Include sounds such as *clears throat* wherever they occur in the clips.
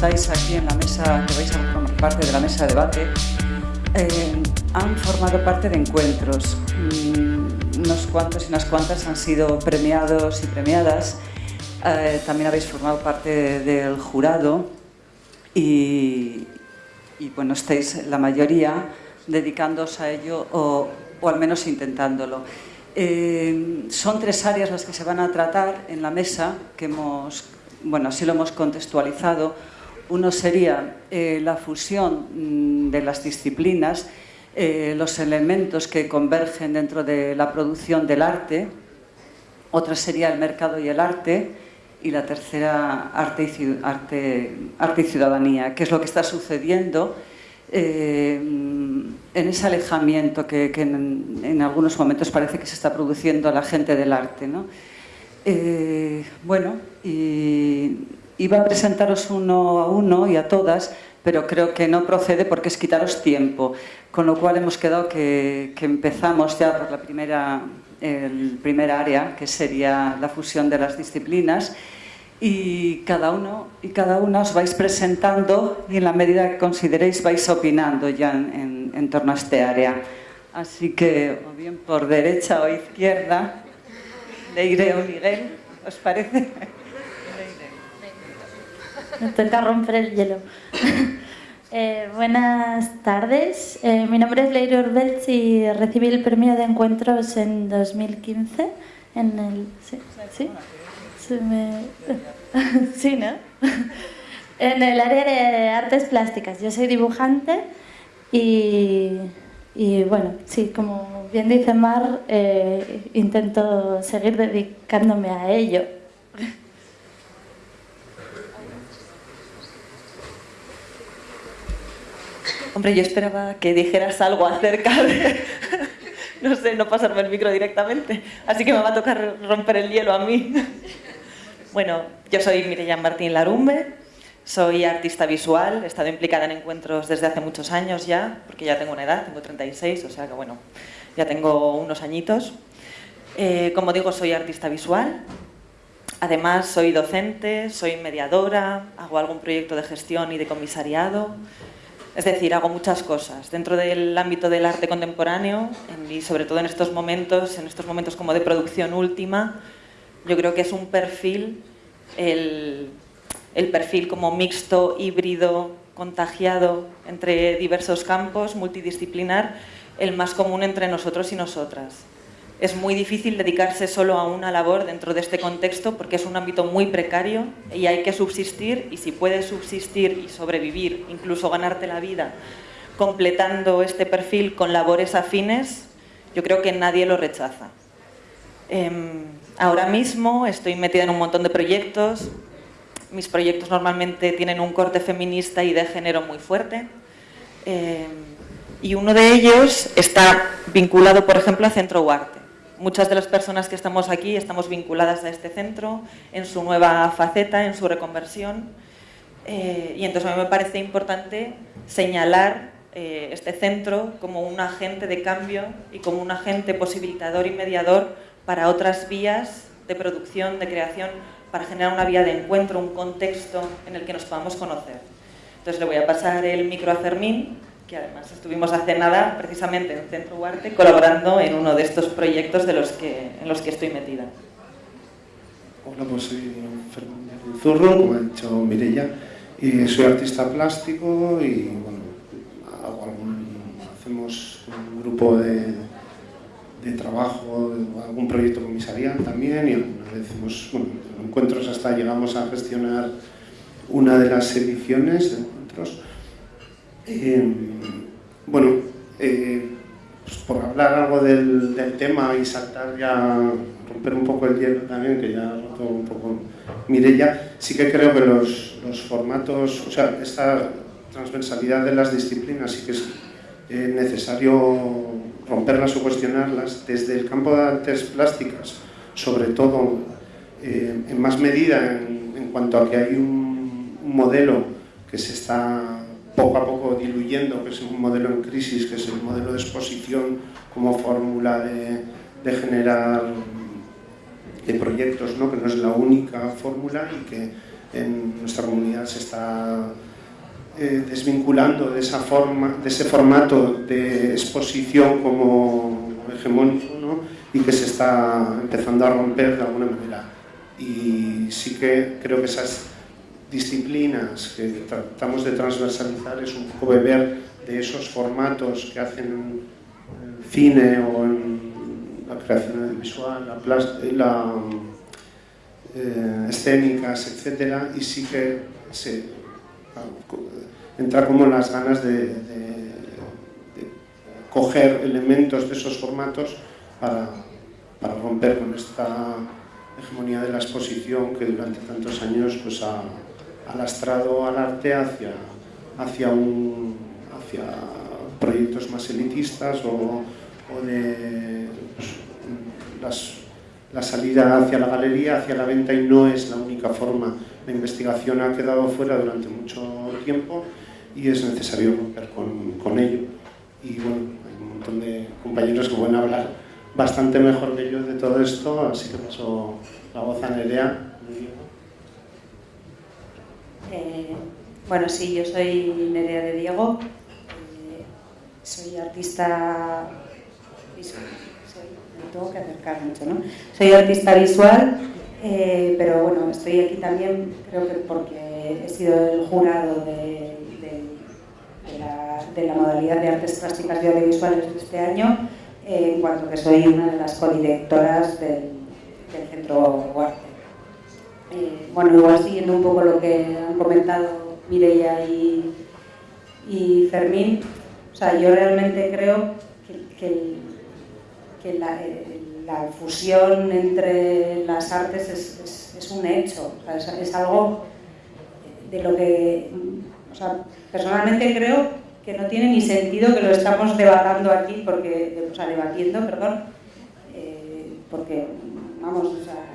estáis aquí en la mesa, que vais a formar parte de la mesa de debate, eh, han formado parte de encuentros. Mm, unos cuantos y unas cuantas han sido premiados y premiadas. Eh, también habéis formado parte del jurado y, bueno, estáis la mayoría dedicándoos a ello o, al menos intentándolo. Eh, son tres áreas las que se van a tratar en la mesa que hemos bueno, así lo hemos contextualizado. Uno sería eh, la fusión mm, de las disciplinas, eh, los elementos que convergen dentro de la producción del arte. Otra sería el mercado y el arte. Y la tercera, arte y, ciudadanía, que es lo que está sucediendo eh, en ese alejamiento que, en, algunos momentos parece que se está produciendo a la gente del arte. ¿no? Bueno, y iba a presentaros uno a uno y a todas, pero creo que no procede porque es quitaros tiempo, con lo cual hemos quedado que, empezamos ya por la primera, el primer área, que sería la fusión de las disciplinas, y cada uno y cada una os vais presentando y en la medida que consideréis vais opinando ya en, en torno a este área. Así que, o bien por derecha o izquierda, Leire o Miguel, ¿os parece? Me toca romper el hielo. *laughs* Eh, buenas tardes, eh, mi nombre es Leire Urbelch y recibí el premio de encuentros en 2015 en el... ¿Sí? ¿Sí? ¿Sí, *laughs* ¿no? *laughs* en el área de artes plásticas. Yo soy dibujante y y bueno, sí, como bien dice Mar, eh, intento seguir dedicándome a ello. Hombre, yo esperaba que dijeras algo acerca de, *laughs* no sé, no pasarme el micro directamente, así que me va a tocar romper el hielo a mí. *laughs* Bueno, yo soy Mireya Martín Larumbe, soy artista visual, he estado implicada en encuentros desde hace muchos años ya, porque ya tengo una edad, tengo 36, o sea que bueno, ya tengo unos añitos. Eh, como digo, soy artista visual, además soy docente, soy mediadora, hago algún proyecto de gestión y de comisariado, es decir, hago muchas cosas dentro del ámbito del arte contemporáneo y sobre todo en estos momentos, en estos momentos como de producción última, yo creo que es un perfil el el perfil como mixto, híbrido, contagiado entre diversos campos, multidisciplinar, el más común entre nosotros y nosotras. Es muy difícil dedicarse solo a una labor dentro de este contexto porque es un ámbito muy precario y hay que subsistir y si puedes subsistir y sobrevivir, incluso ganarte la vida, completando este perfil con labores afines, yo creo que nadie lo rechaza. Em, ahora mismo estoy metida en un montón de proyectos, mis proyectos normalmente tienen un corte feminista y de género muy fuerte. Eh, y uno de ellos está vinculado, por ejemplo, a Centro Huarte. Muchas de las personas que estamos aquí estamos vinculadas a este centro en su nueva faceta, en su reconversión. Eh, y entonces me parece importante señalar eh, este centro como un agente de cambio y como un agente posibilitador y mediador para otras vías de producción, de creación para generar una vía de encuentro, un contexto en el que nos podamos conocer. Entonces le voy a pasar el micro a Fermín, que además estuvimos hace nada precisamente en Centro Huarte colaborando en uno de estos proyectos de los que, en los que estoy metida. Hola, pues soy Fermín Zurro, como ha dicho Mireia, y soy artista plástico y bueno, hacemos un grupo de, de trabajo, algún proyecto comisarial también y alguna vez encuentros hasta llegamos a gestionar una de las ediciones de encuentros. Eh, bueno, eh, pues por hablar algo del, del, tema y saltar ya, romper un poco el hielo también, que ya ha roto un poco Mirella, sí que creo que los, los formatos, o sea, esta transversalidad de las disciplinas sí que es eh, necesario romperlas o cuestionarlas desde el campo de artes plásticas, sobre todo eh, en más medida en, cuanto a que hay un, modelo que se está poco a poco diluyendo, que es un modelo en crisis, que es el modelo de exposición como fórmula de, generar de proyectos, ¿no? que no es la única fórmula y que en nuestra comunidad se está eh, desvinculando de, esa forma, de ese formato de exposición como hegemónico ¿no? y que se está empezando a romper de alguna manera. Y sí que creo que esas disciplinas que tratamos de transversalizar es un poco beber de esos formatos que hacen en cine o la creación audiovisual, la, la eh, escénicas, etcétera, y sí que se entra como las ganas de, coger elementos de esos formatos para, para, romper con esta hegemonía de la exposición que durante tantos años pues, ha, ha lastrado al arte hacia, hacia, un, hacia proyectos más elitistas o, de pues, la salida hacia la galería, hacia la venta y no es la única forma. La investigación ha quedado fuera durante mucho tiempo y es necesario romper con, con ello. Y bueno, hay un montón de compañeros que pueden hablar bastante mejor que yo de todo esto, así que paso la voz a Nerea. Eh, bueno, sí, yo soy Nerea de Diego, eh, soy artista visual, tengo que acercar mucho, ¿no? Soy artista visual, eh, pero bueno, estoy aquí también creo que porque he sido el jurado de, la, modalidad de artes plásticas y audiovisuales de este año, en cuanto que soy una de las codirectoras del, del Centro Guarte. Eh, bueno, igual siguiendo un poco lo que han comentado Mireia y, Fermín, o sea, yo realmente creo que, que la, fusión entre las artes es, un hecho, o sea, es, algo de lo que, o sea, personalmente creo que no tiene ni sentido que lo estamos debatiendo aquí, porque, o sea, debatiendo, perdón, eh, porque, vamos, o sea,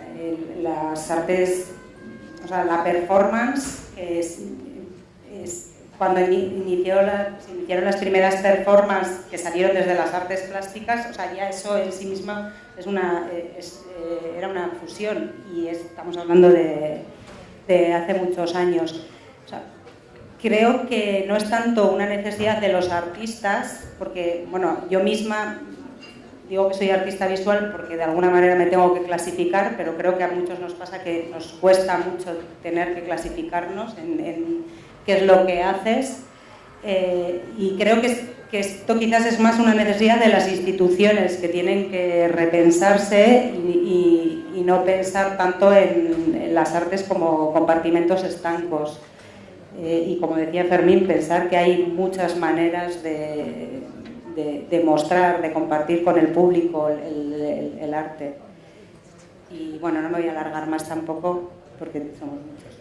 las artes, o sea, la performance es, es cuando inició la, se iniciaron las primeras performances que salieron desde las artes plásticas, o sea, ya eso en sí misma es una, es, eh, era una fusión y es, estamos hablando de, de, hace muchos años. O sea, creo que no es tanto una necesidad de los artistas, porque, bueno, yo misma digo que soy artista visual porque de alguna manera me tengo que clasificar, pero creo que a muchos nos pasa que nos cuesta mucho tener que clasificarnos en, en qué es lo que haces. Eh, y creo que, que, esto quizás es más una necesidad de las instituciones que tienen que repensarse y, y, y no pensar tanto en, en, las artes como compartimentos estancos. Eh, y como decía Fermín, pensar que hay muchas maneras de, de, mostrar, de compartir con el público el, arte. Y bueno, no me voy a alargar más tampoco porque somos muchos.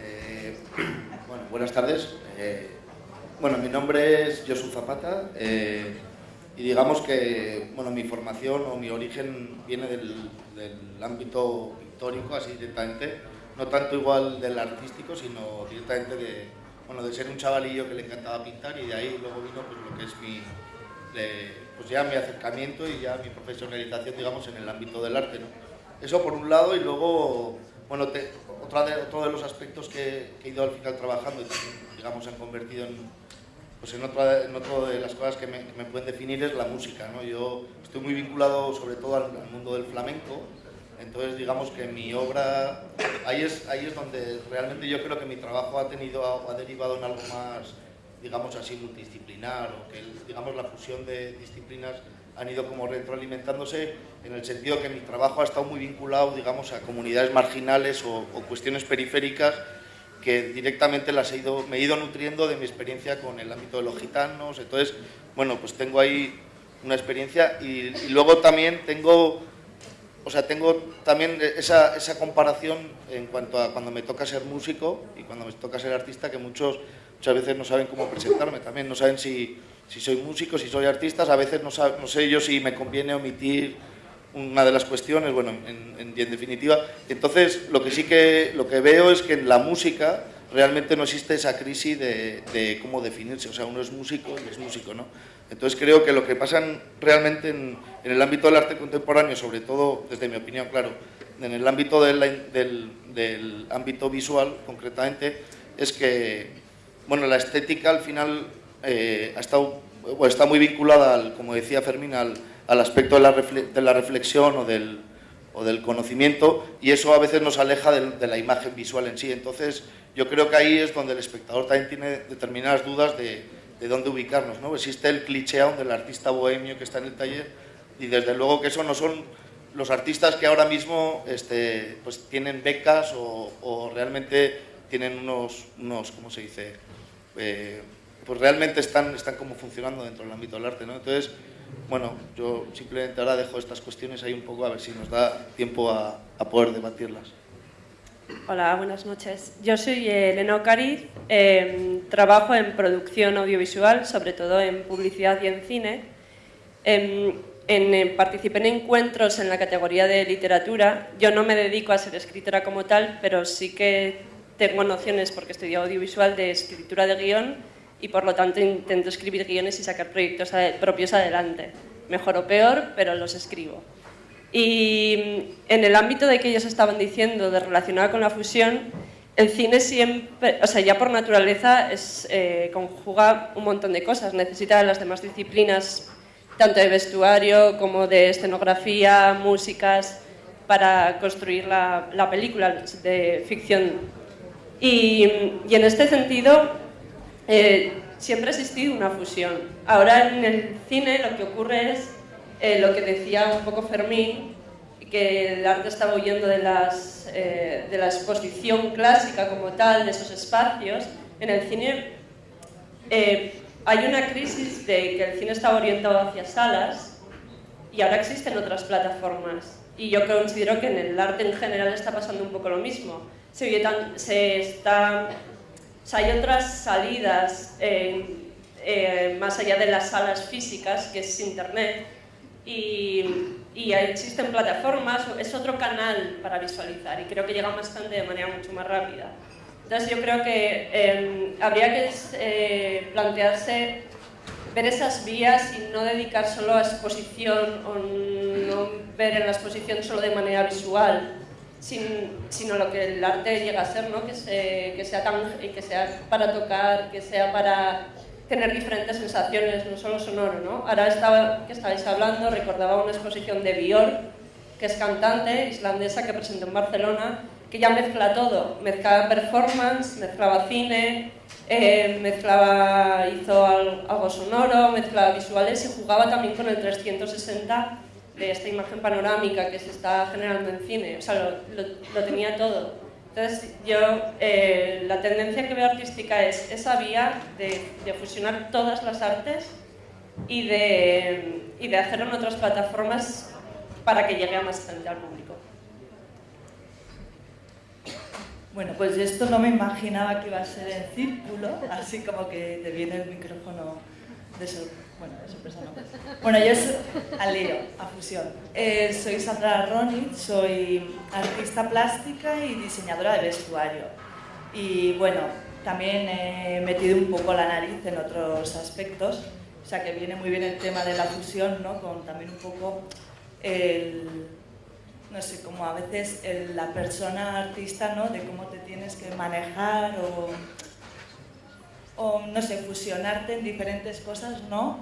Eh, *clears throat* bueno, buenas tardes. Eh, bueno, mi nombre es Josu Zapata eh, y digamos que bueno, mi formación o mi origen viene del ámbito pictórico, así directamente, no tanto igual del artístico, sino directamente de, bueno, de ser un chavalillo que le encantaba pintar y de ahí luego vino pues, lo que es mi, pues ya mi acercamiento y ya mi profesionalización, digamos, en el ámbito del arte. ¿no? Eso por un lado y luego, bueno, te, otra de, otro de los aspectos que, que, he ido al final trabajando y digamos, han convertido en, pues en, otra, en otro de las cosas que me, que me, pueden definir es la música. ¿no? Yo estoy muy vinculado sobre todo al, al mundo del flamenco, entonces, digamos que mi obra, ahí es, ahí es donde realmente yo creo que mi trabajo ha, tenido, ha derivado en algo más, digamos así, multidisciplinar, o que, digamos, la fusión de disciplinas han ido como retroalimentándose en el sentido que mi trabajo ha estado muy vinculado, digamos, a comunidades marginales o, o cuestiones periféricas que directamente las he ido, me he ido nutriendo de mi experiencia con el ámbito de los gitanos. Entonces, bueno, pues tengo ahí una experiencia y, y luego también tengo o sea, tengo también esa, esa, comparación en cuanto a cuando me toca ser músico y cuando me toca ser artista, que muchos muchas veces no saben cómo presentarme también, no saben si, si soy músico, si soy artista, a veces no, sabe, no, sé yo si me conviene omitir una de las cuestiones, bueno, en, definitiva. Entonces, lo que sí que, lo que veo es que en la música realmente no existe esa crisis de, cómo definirse. O sea, uno es músico y es músico, ¿no? Entonces creo que lo que pasa realmente en, el ámbito del arte contemporáneo, sobre todo, desde mi opinión, claro, en el ámbito del, ámbito visual, concretamente, es que, bueno, la estética al final eh, ha estado, está muy vinculada, como decía Fermín, al, aspecto de la, de la reflexión o del, o del conocimiento y eso a veces nos aleja de, la imagen visual en sí. Entonces, yo creo que ahí es donde el espectador también tiene determinadas dudas de, de dónde ubicarnos. ¿no? Existe el cliché del artista bohemio que está en el taller y desde luego que eso no son los artistas que ahora mismo este, pues tienen becas o, realmente tienen unos, unos ¿cómo se dice? Eh, pues realmente están, están como funcionando dentro del ámbito del arte. ¿no? Entonces, bueno, yo simplemente ahora dejo estas cuestiones ahí un poco a ver si nos da tiempo a, a poder debatirlas. Hola, buenas noches. Yo soy Elena Ocariz, em, trabajo en producción audiovisual, sobre todo en publicidad y en cine. Em, en, participé en encuentros en la categoría de literatura. Yo no me dedico a ser escritora como tal, pero sí que tengo nociones, porque estudié audiovisual, de escritura de guion y por lo tanto intento escribir guiones y sacar proyectos propios adelante. Mejor o peor, pero los escribo. Y en el ámbito de que ellos estaban diciendo, de relacionado con la fusión, el cine siempre, o sea, ya por naturaleza es, eh, conjuga un montón de cosas, necesita las demás disciplinas, tanto de vestuario como de escenografía, músicas, para construir la, la película de ficción. Y, y en este sentido, eh, siempre ha existido una fusión. Ahora en el cine lo que ocurre es eh, lo que decía un poco Fermín, que el arte estaba huyendo de, las, eh, de la exposición clásica como tal, de esos espacios. En el cine eh, hay una crisis de que el cine estaba orientado hacia salas y ahora existen otras plataformas. Y yo considero que en el arte en general está pasando un poco lo mismo. Se, se está, hay otras salidas más allá de las salas físicas, que es Internet, y, existen plataformas, es otro canal para visualizar y creo que llega más gente de manera mucho más rápida. Entonces yo creo que em, habría que eh, plantearse ver esas vías y no dedicar solo a exposición o no ver en la exposición solo de manera visual, sino lo que el arte llega a ser, ¿no? que, que, sea tan, que sea para tocar, que sea para tener diferentes sensaciones, no solo sonoro, ¿no? Ahora estaba, que estáis hablando, recordaba una exposición de Björk, que es cantante islandesa que presentó en Barcelona, que ya mezcla todo, mezclaba performance, mezclaba cine, eh, mezclaba, hizo algo sonoro, mezclaba visuales y jugaba también con el 360 de esta imagen panorámica que se está generando en cine, o sea, lo, lo tenía todo. Entonces, yo, eh, la tendencia que veo artística es esa vía de, fusionar todas las artes y de, y hacerlo en otras plataformas para que llegue a más gente al público. Bueno, pues esto no me imaginaba que iba a ser en círculo, así como que te viene el micrófono de sorpresa. Bueno, sorpresa no. Bueno, yo soy al lío, a fusión. Eh, soy Sandra Ronit, soy artista plástica y diseñadora de vestuario. Y bueno, también he metido un poco la nariz en otros aspectos, o sea que viene muy bien el tema de la fusión, ¿no? Con también un poco el, no sé, como a veces la persona artista, ¿no? De cómo te tienes que manejar o o, no sé, fusionarte en diferentes cosas, ¿no?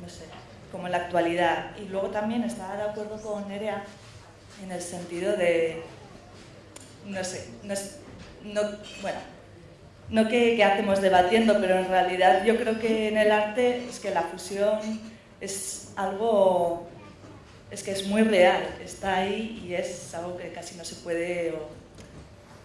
no sé, como en la actualidad. Y luego también estaba de acuerdo con Nerea en el sentido de, no sé, no, bueno, no que, hacemos debatiendo, pero en realidad yo creo que en el arte es que la fusión es algo, es que es muy real, está ahí y es algo que casi no se puede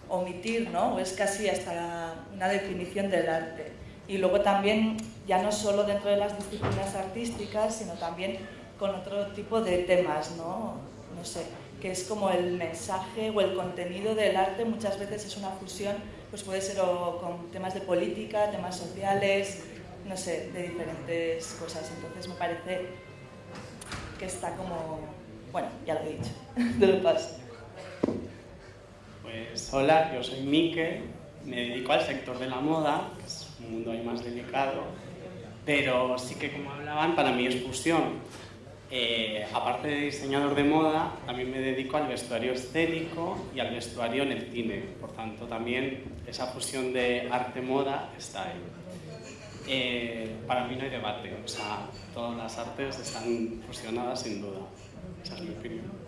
omitir, ¿no? Es casi hasta una definición del arte y luego también, ya no solo dentro de las disciplinas artísticas, sino también con otro tipo de temas, ¿no? No sé, que es como el mensaje o el contenido del arte muchas veces es una fusión, pues puede ser con temas de política, temas sociales, no sé, de diferentes cosas. Entonces me parece que está como, bueno, ya lo he dicho, *laughs* de lo paso. Pues hola, yo soy Mike, me dedico al sector de la moda, un mundo ahí más delicado, pero sí que como hablaban, para mí es fusión. Eh, aparte de diseñador de moda, también me dedico al vestuario escénico y al vestuario en el cine. Por tanto, también esa fusión de arte-moda está ahí. Eh, para mí no hay debate, o sea, todas las artes están fusionadas sin duda. Esa es mi opinión.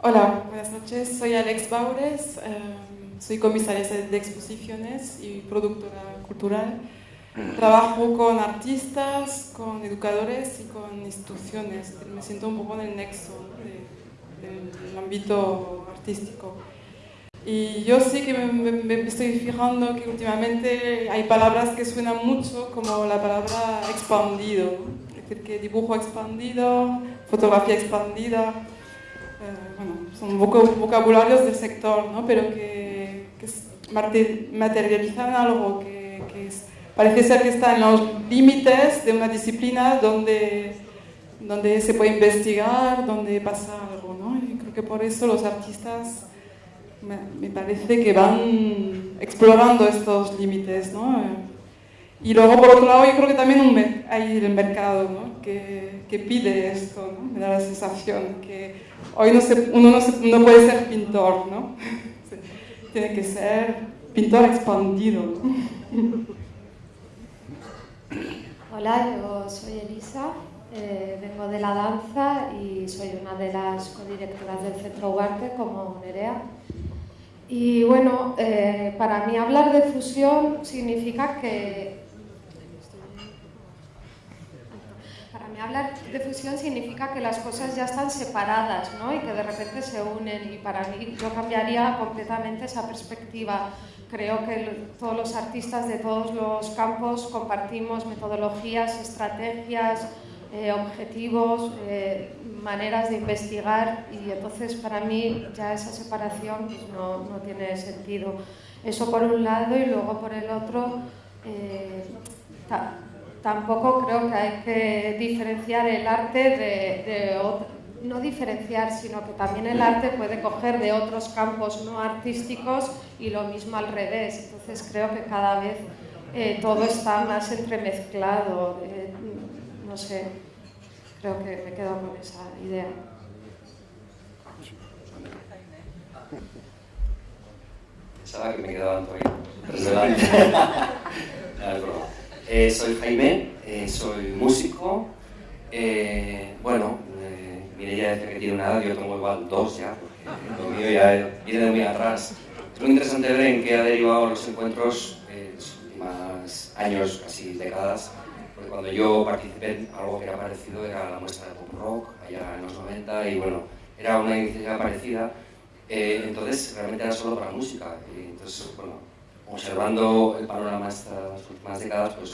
Hola, buenas noches. Soy Alex Baures, em, soy comisaria de exposiciones y productora cultural. Trabajo con artistas, con educadores y con instituciones. Me siento un poco en el nexo del ámbito artístico. Y yo sí que me, estoy fijando que últimamente hay palabras que suenan mucho, como la palabra expandido, es decir, que dibujo expandido, fotografía expandida, eh, bueno, son vocabularios del sector, ¿no? pero que materializan algo que, parece ser que está en los límites de una disciplina donde, donde se puede investigar, donde pasa algo. ¿no? Y creo que por eso los artistas me, parece que van explorando estos límites, ¿no? Y luego, por otro lado, yo creo que también hay el mercado ¿no? que, pide esto, me da la sensación que hoy no se, uno no, se, no, puede ser pintor, ¿no? Tiene que ser pintor expandido. *laughs* Hola, yo soy Elisa, eh, vengo de la danza y soy una de las codirectoras del Centro Huarte como Nerea. Y bueno, eh, para mí hablar de fusión significa que... Para mí hablar de fusión significa que las cosas ya están separadas ¿no? y que de repente se unen y para mí yo cambiaría completamente esa perspectiva. Creo que todos los artistas de todos los campos compartimos metodologías, estrategias, eh, objetivos, eh, maneras de investigar y entonces para mí ya esa separación pues, no, no, tiene sentido. Eso por un lado y luego por el otro eh, tampoco creo que hay que diferenciar el arte de, de no diferenciar, sino que también el arte puede coger de otros campos no artísticos y lo mismo al revés. Entonces creo que cada vez todo está más entremezclado no sé, creo que me quedo con esa idea. Pensaba que me quedaba todavía. *laughs* eh, soy Jaime, eh, soy músico. Eh, bueno, eh, ya decía que tiene una edad, yo tengo igual dos ya, porque lo mío ya viene de muy atrás. Es muy interesante ver en qué ha derivado los encuentros en los últimos años, casi décadas, porque cuando yo participé algo que era parecido era la muestra de pop rock, allá en los 90, y bueno, era una iniciativa parecida, eh, entonces realmente era solo para música. Y entonces, bueno, observando el panorama estas últimas décadas, pues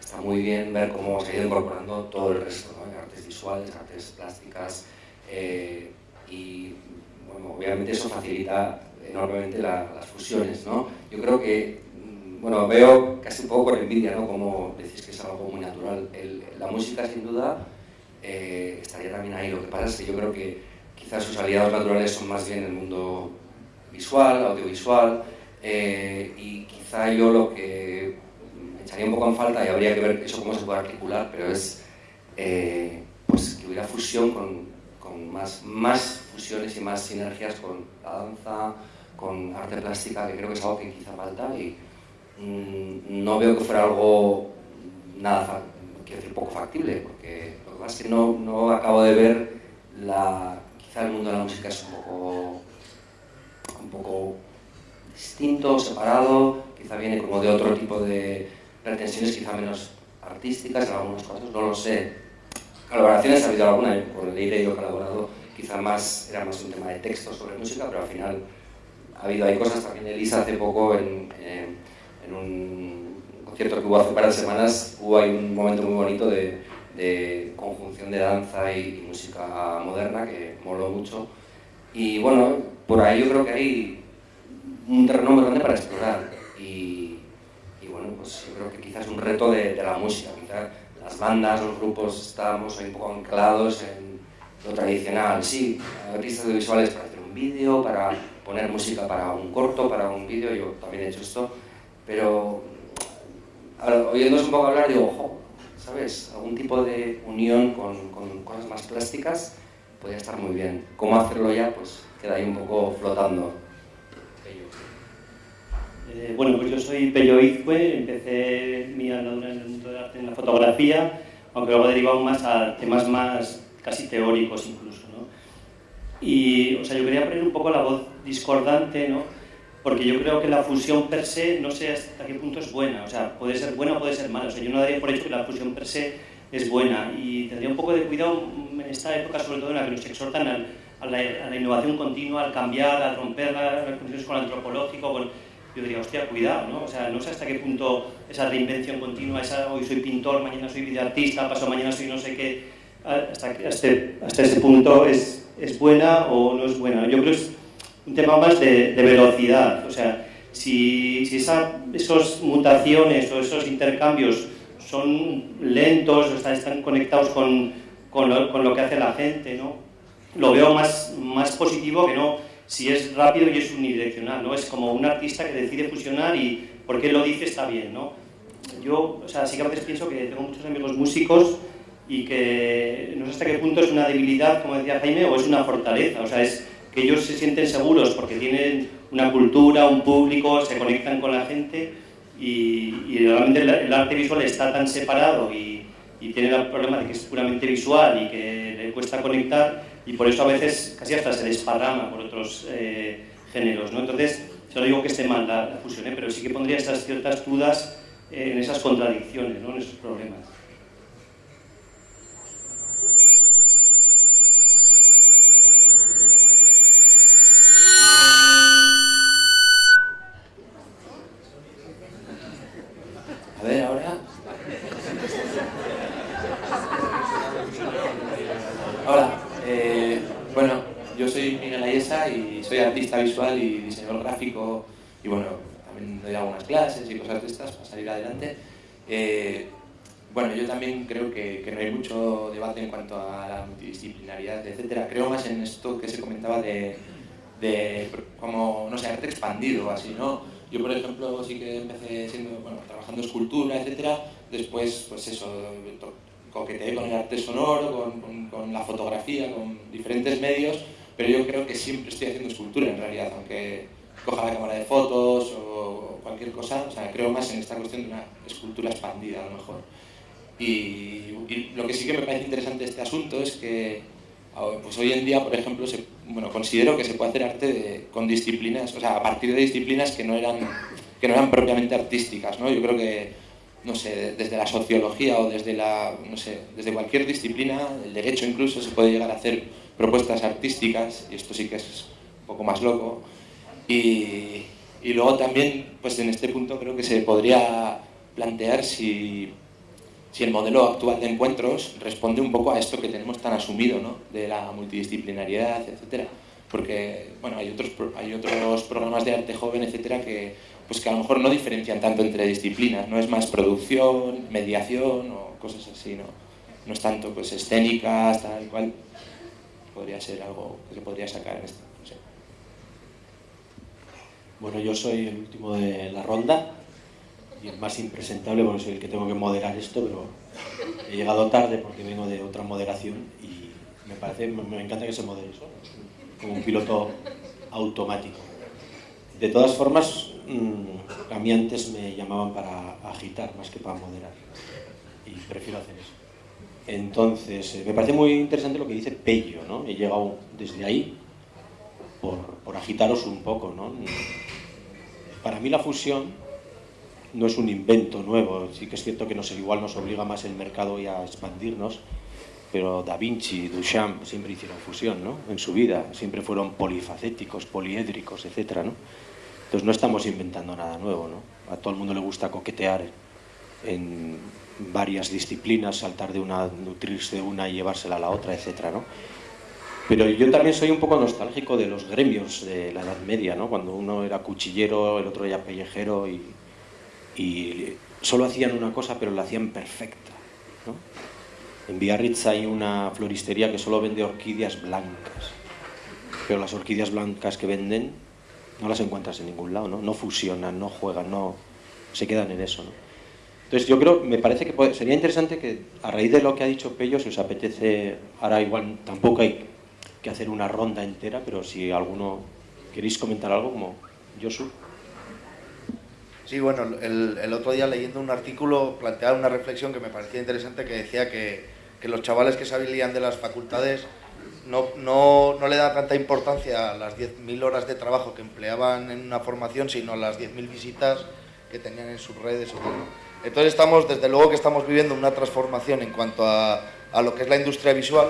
está muy bien ver cómo se ha ido incorporando todo el resto, ¿no? artes visuales, artes plásticas, eh, y bueno, obviamente eso facilita enormemente las fusiones. ¿no? Yo creo que bueno, veo casi un poco por envidia, ¿no? Como decís que es algo muy natural. la música, sin duda, eh, estaría también ahí. Lo que pasa es que yo creo que quizás sus aliados naturales son más bien el mundo visual, audiovisual, eh, y quizá yo lo que echaría un poco en falta, y habría que ver eso cómo se puede articular, pero es eh, pues que hubiera fusión con, con más, más fusiones y más sinergias con la danza, con arte plástica, que creo que es algo que quizá falta y Mm, no veo que fuera algo nada, quiero decir, poco factible, porque lo que pasa es que no, no acabo de ver la, quizá el mundo de la música es un poco, un poco distinto, separado, quizá viene como de otro tipo de pretensiones, quizá menos artísticas en algunos casos, no lo sé. Colaboraciones ha habido alguna, con el he yo colaborado, quizá más, era más un tema de texto sobre música, pero al final ha habido, hay cosas también, Elisa hace poco en en un concierto que hubo hace de semanas, hubo ahí un momento muy bonito de, de conjunción de danza y, música moderna que moló mucho. Y bueno, por ahí yo creo que hay un terreno muy grande para explorar. Y, y bueno, pues yo creo que quizás es un reto de, de, la música. Quizás las bandas, los grupos, estamos ahí un poco anclados en lo tradicional. Sí, artistas audiovisuales para hacer un vídeo, para poner música para un corto, para un vídeo, yo también he hecho esto, pero oyéndose un poco hablar digo, ojo, ¿sabes? Algún tipo de unión con, con cosas más plásticas podría estar muy bien. ¿Cómo hacerlo ya? Pues queda ahí un poco flotando. Eh, bueno, pues yo soy Pello Izcue, empecé mi andadura en el mundo del arte en la fotografía, aunque luego he derivado más a temas más casi teóricos incluso. ¿no? Y, o sea, yo quería poner un poco la voz discordante, ¿no? porque yo creo que la fusión per se no sé hasta qué punto es buena, o sea, puede ser buena o puede ser mala, o sea, yo no daría por hecho que la fusión per se es buena y tendría un poco de cuidado en esta época, sobre todo en la que nos exhortan a, la, innovación continua, al cambiar, a romper las condiciones con lo antropológico, con, yo diría, hostia, cuidado, ¿no? O sea, no sé hasta qué punto esa reinvención continua, esa hoy soy pintor, mañana soy videoartista, paso mañana soy no sé qué, hasta, hasta, hasta ese punto es, es, buena o no es buena. Yo creo que es un tema más de, de velocidad, o sea, si, si esa, esas mutaciones o esos intercambios son lentos, o están, están conectados con, con, lo, con, lo, que hace la gente, ¿no? Lo veo más, más positivo que no si es rápido y es unidireccional, ¿no? Es como un artista que decide fusionar y porque lo dice está bien, ¿no? Yo, o sea, sí que a veces pienso que tengo muchos amigos músicos y que no sé hasta qué punto es una debilidad, como decía Jaime, o es una fortaleza, o sea, es que ellos se sienten seguros porque tienen una cultura, un público, se conectan con la gente y, realmente el, arte visual está tan separado y, y tiene el problema de que es puramente visual y que le cuesta conectar y por eso a veces casi hasta se desparrama por otros eh, géneros. ¿no? Entonces, yo no digo que esté mal la, fusión, ¿eh? pero sí que pondría estas ciertas dudas eh, en esas contradicciones, ¿no? en esos problemas. Debate en cuanto a la multidisciplinaridad, etcétera. Creo más en esto que se comentaba de, de como, no sé, arte expandido, así, ¿no? Yo, por ejemplo, sí que empecé siendo, bueno, trabajando escultura, etcétera. Después, pues eso, coqueteé con el arte sonoro, con, con, con la fotografía, con diferentes medios pero yo creo que siempre estoy haciendo escultura en realidad, aunque coja la cámara de fotos o cualquier cosa, o sea, creo más en esta cuestión de una escultura expandida a lo mejor. Y, lo que sí que me parece interesante este asunto es que pues hoy en día, por ejemplo, se, bueno, considero que se puede hacer arte con disciplinas, o sea, a partir de disciplinas que no eran, que no eran propiamente artísticas, ¿no? Yo creo que, no sé, desde la sociología o desde la, no sé, desde cualquier disciplina, el derecho incluso, se puede llegar a hacer propuestas artísticas, y esto sí que es un poco más loco. Y, y luego también, pues en este punto creo que se podría plantear si, si el modelo actual de encuentros responde un poco a esto que tenemos tan asumido, ¿no? de la multidisciplinariedad, etcétera. Porque bueno, hay, otros, hay otros programas de arte joven, etcétera, que, pues que a lo mejor no diferencian tanto entre disciplinas, no es más producción, mediación o cosas así, ¿no? No es tanto pues escénicas, tal cual podría ser algo que se podría sacar en esto. Bueno, yo soy el último de la ronda más impresentable porque soy el que tengo que moderar esto, pero he llegado tarde porque vengo de otra moderación y me parece, me encanta que se modere eso, como un piloto automático. De todas formas, mm, a mí antes me llamaban para agitar más que para moderar y prefiero hacer eso. Entonces, eh, me parece muy interesante lo que dice Pello, ¿no? He llegado desde ahí por, agitaros un poco, ¿no? Para mí la fusión no es un invento nuevo, sí que es cierto que nos, igual nos obliga más el mercado y a expandirnos, pero Da Vinci, Duchamp siempre hicieron fusión, ¿no? En su vida, siempre fueron polifacéticos, poliédricos, etcétera, ¿no? Entonces no estamos inventando nada nuevo, ¿no? A todo el mundo le gusta coquetear en varias disciplinas, saltar de una, nutrirse de una y llevársela a la otra, etcétera, ¿no? Pero yo también soy un poco nostálgico de los gremios de la Edad Media, ¿no? Cuando uno era cuchillero, el otro era pellejero y, y solo hacían una cosa, pero la hacían perfecta. En Biarritz hay una floristería que solo vende orquídeas blancas, pero las orquídeas blancas que venden no las encuentras en ningún lado, ¿no? No fusionan, no juegan, no se quedan en eso, ¿no? Entonces yo creo, me parece que sería interesante que a raíz de lo que ha dicho Pello, si os apetece, ahora igual tampoco hay que hacer una ronda entera, pero si alguno queréis comentar algo como Josu. Sí, bueno, el, otro día leyendo un artículo planteaba una reflexión que me parecía interesante que decía que, que los chavales que se habilitan de las facultades no, no, no le da tanta importancia a las 10.000 horas de trabajo que empleaban en una formación, sino a las 10.000 visitas que tenían en sus redes. Entonces estamos, desde luego que estamos viviendo una transformación en cuanto a, a lo que es la industria visual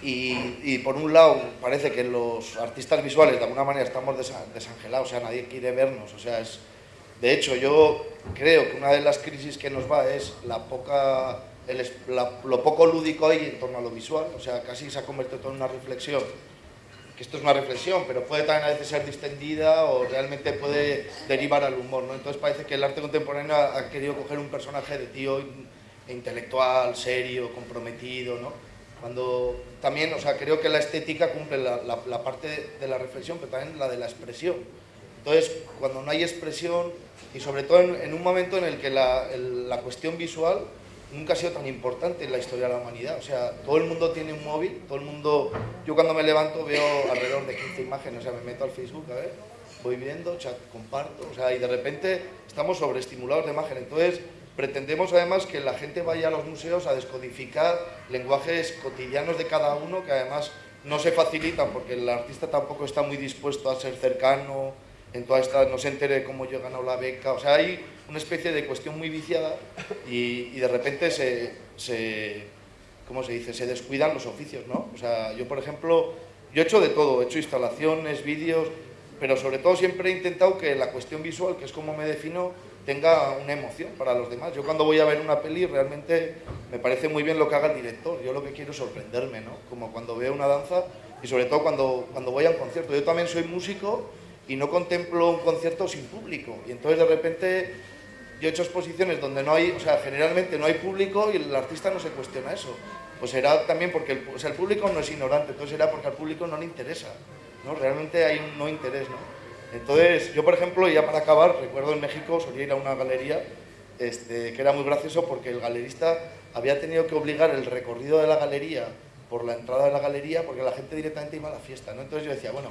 y, y, por un lado parece que los artistas visuales de alguna manera estamos desangelados, o sea, nadie quiere vernos, o sea, es de hecho, yo creo que una de las crisis que nos va es la poca, lo poco lúdico hay en torno a lo visual, o sea, casi se ha convertido todo en una reflexión, que esto es una reflexión, pero puede también a veces ser distendida o realmente puede derivar al humor, ¿no? Entonces parece que el arte contemporáneo ha, querido coger un personaje de tío intelectual, serio, comprometido, ¿no? Cuando también, o sea, creo que la estética cumple la parte de, de la reflexión, pero también la de la expresión. Entonces, cuando no hay expresión, y sobre todo en, un momento en el que la, la, cuestión visual nunca ha sido tan importante en la historia de la humanidad. O sea, todo el mundo tiene un móvil, todo el mundo... Yo cuando me levanto veo alrededor de 15 imágenes, o sea, me meto al Facebook, a ver, voy viendo, chat, comparto, o sea, y de repente estamos sobreestimulados de imagen. Entonces, pretendemos además que la gente vaya a los museos a descodificar lenguajes cotidianos de cada uno, que además no se facilitan porque el artista tampoco está muy dispuesto a ser cercano, en toda esta, no se entere cómo yo he ganado la beca, o sea, hay una especie de cuestión muy viciada y, y de repente se, se, ¿cómo se dice?, se descuidan los oficios, ¿no? O sea, yo por ejemplo, yo he hecho de todo, he hecho instalaciones, vídeos, pero sobre todo siempre he intentado que la cuestión visual, que es como me defino, tenga una emoción para los demás. Yo cuando voy a ver una peli realmente me parece muy bien lo que haga el director, yo lo que quiero es sorprenderme, ¿no? Como cuando veo una danza y sobre todo cuando, cuando voy a un concierto. Yo también soy músico y no contemplo un concierto sin público. Y entonces de repente yo he hecho exposiciones donde no hay, o sea, generalmente no hay público y el artista no se cuestiona eso. Pues será también porque el, o sea, el público no es ignorante, entonces será porque al público no le interesa, ¿no? Realmente hay un no interés, ¿no? Entonces, yo por ejemplo, ya para acabar, recuerdo en México solía ir a una galería este, que era muy gracioso porque el galerista había tenido que obligar el recorrido de la galería por la entrada de la galería porque la gente directamente iba a la fiesta, ¿no? Entonces yo decía, bueno,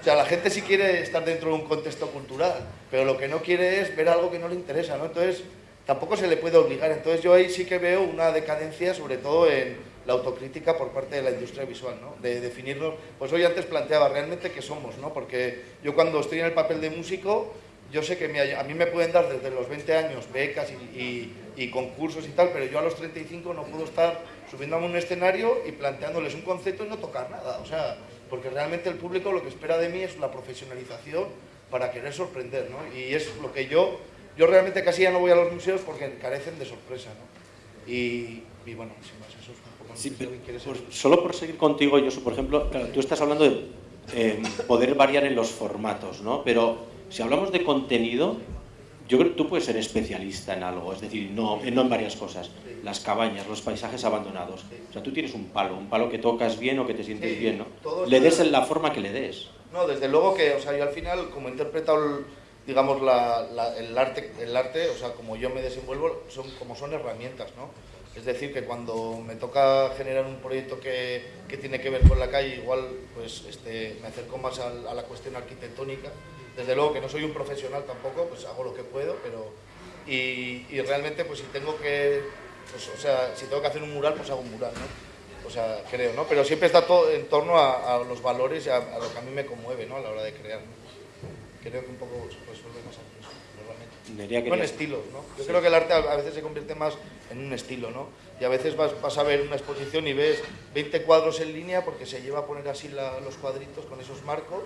o sea, la gente sí quiere estar dentro de un contexto cultural, pero lo que no quiere es ver algo que no le interesa, ¿no? Entonces tampoco se le puede obligar. Entonces yo ahí sí que veo una decadencia, sobre todo en la autocrítica por parte de la industria visual, ¿no? De definirnos, pues hoy antes planteaba realmente qué somos, ¿no? Porque yo cuando estoy en el papel de músico, yo sé que a mí me pueden dar desde los 20 años becas y, y, y concursos y tal, pero yo a los 35 no puedo estar subiéndome a un escenario y planteándoles un concepto y no tocar nada. O sea, porque realmente el público lo que espera de mí es la profesionalización para querer sorprender, ¿no? Y es lo que yo, yo realmente casi ya no voy a los museos porque carecen de sorpresa, ¿no? Y, y bueno, sin más, eso es un poco sí, pero, por, Solo por seguir contigo, yo por ejemplo, claro, tú estás hablando de eh, poder variar en los formatos, ¿no? Pero si hablamos de contenido, yo creo que tú puedes ser especialista en algo, es decir, no, no en varias cosas. Las cabañas, los paisajes abandonados. O sea, tú tienes un palo, un palo que tocas bien o que te sientes sí, bien, ¿no? Le des en la forma que le des. No, desde luego que, o sea, yo al final, como he interpretado, el, digamos, la, la, el, arte, el arte, o sea, como yo me desenvuelvo, son como son herramientas, ¿no? Es decir, que cuando me toca generar un proyecto que, que tiene que ver con la calle, igual pues este, me acerco más a, a la cuestión arquitectónica, desde luego que no soy un profesional tampoco, pues hago lo que puedo, pero... Y, y realmente, pues si tengo que... Pues, o sea, si tengo que hacer un mural, pues hago un mural, ¿no? O sea, creo, ¿no? Pero siempre está todo en torno a, a los valores y a, a, lo que a mí me conmueve, ¿no? A la hora de crear, ¿no? Creo que un poco pues, vuelve más eso, normalmente. Bueno, estilos, ¿no? Yo sí. creo que el arte a veces se convierte más en un estilo, ¿no? Y a veces vas, vas, a ver una exposición y ves 20 cuadros en línea porque se lleva a poner así la, los cuadritos con esos marcos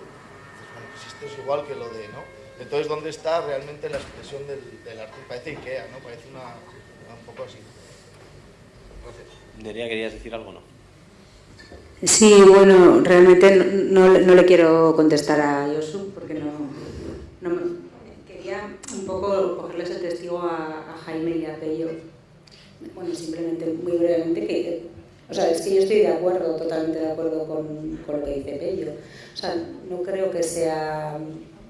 pues esto es igual que lo de, ¿no? Entonces, ¿dónde está realmente la expresión del, del arte? Parece Ikea, ¿no? Parece una, un poco así. Gracias. Nerea, ¿querías decir algo no? Sí, bueno, realmente no, no, no le quiero contestar a Yosu porque no, no me, quería un poco cogerles el testigo a, a Jaime y a Pello. Bueno, simplemente, muy brevemente, que O sea, es que yo estoy de acuerdo, totalmente de acuerdo con, con lo que dice Pello. O sea, no creo que sea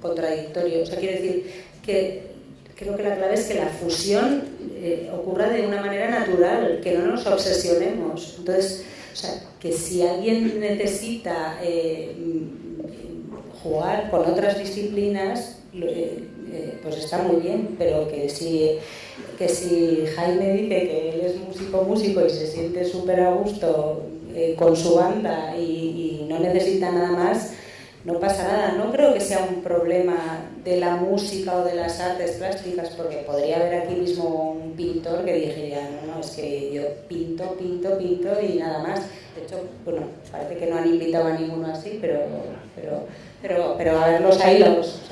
contradictorio. O sea, quiero decir que creo que la clave es que la fusión eh, ocurra de una manera natural, que no nos obsesionemos. Entonces, o sea, que si alguien necesita eh, jugar con otras disciplinas, eh, pues está muy bien, pero que si, que si Jaime dice que él es músico músico y se siente súper a gusto con su banda y, no necesita nada más, no pasa nada. No creo que sea un problema de la música o de las artes plásticas, porque podría haber aquí mismo un pintor que dijera, no, no, es que yo pinto, pinto, pinto y nada más. De hecho, bueno, parece que no han invitado a ninguno así, pero, pero, pero, pero a ver los hilos. O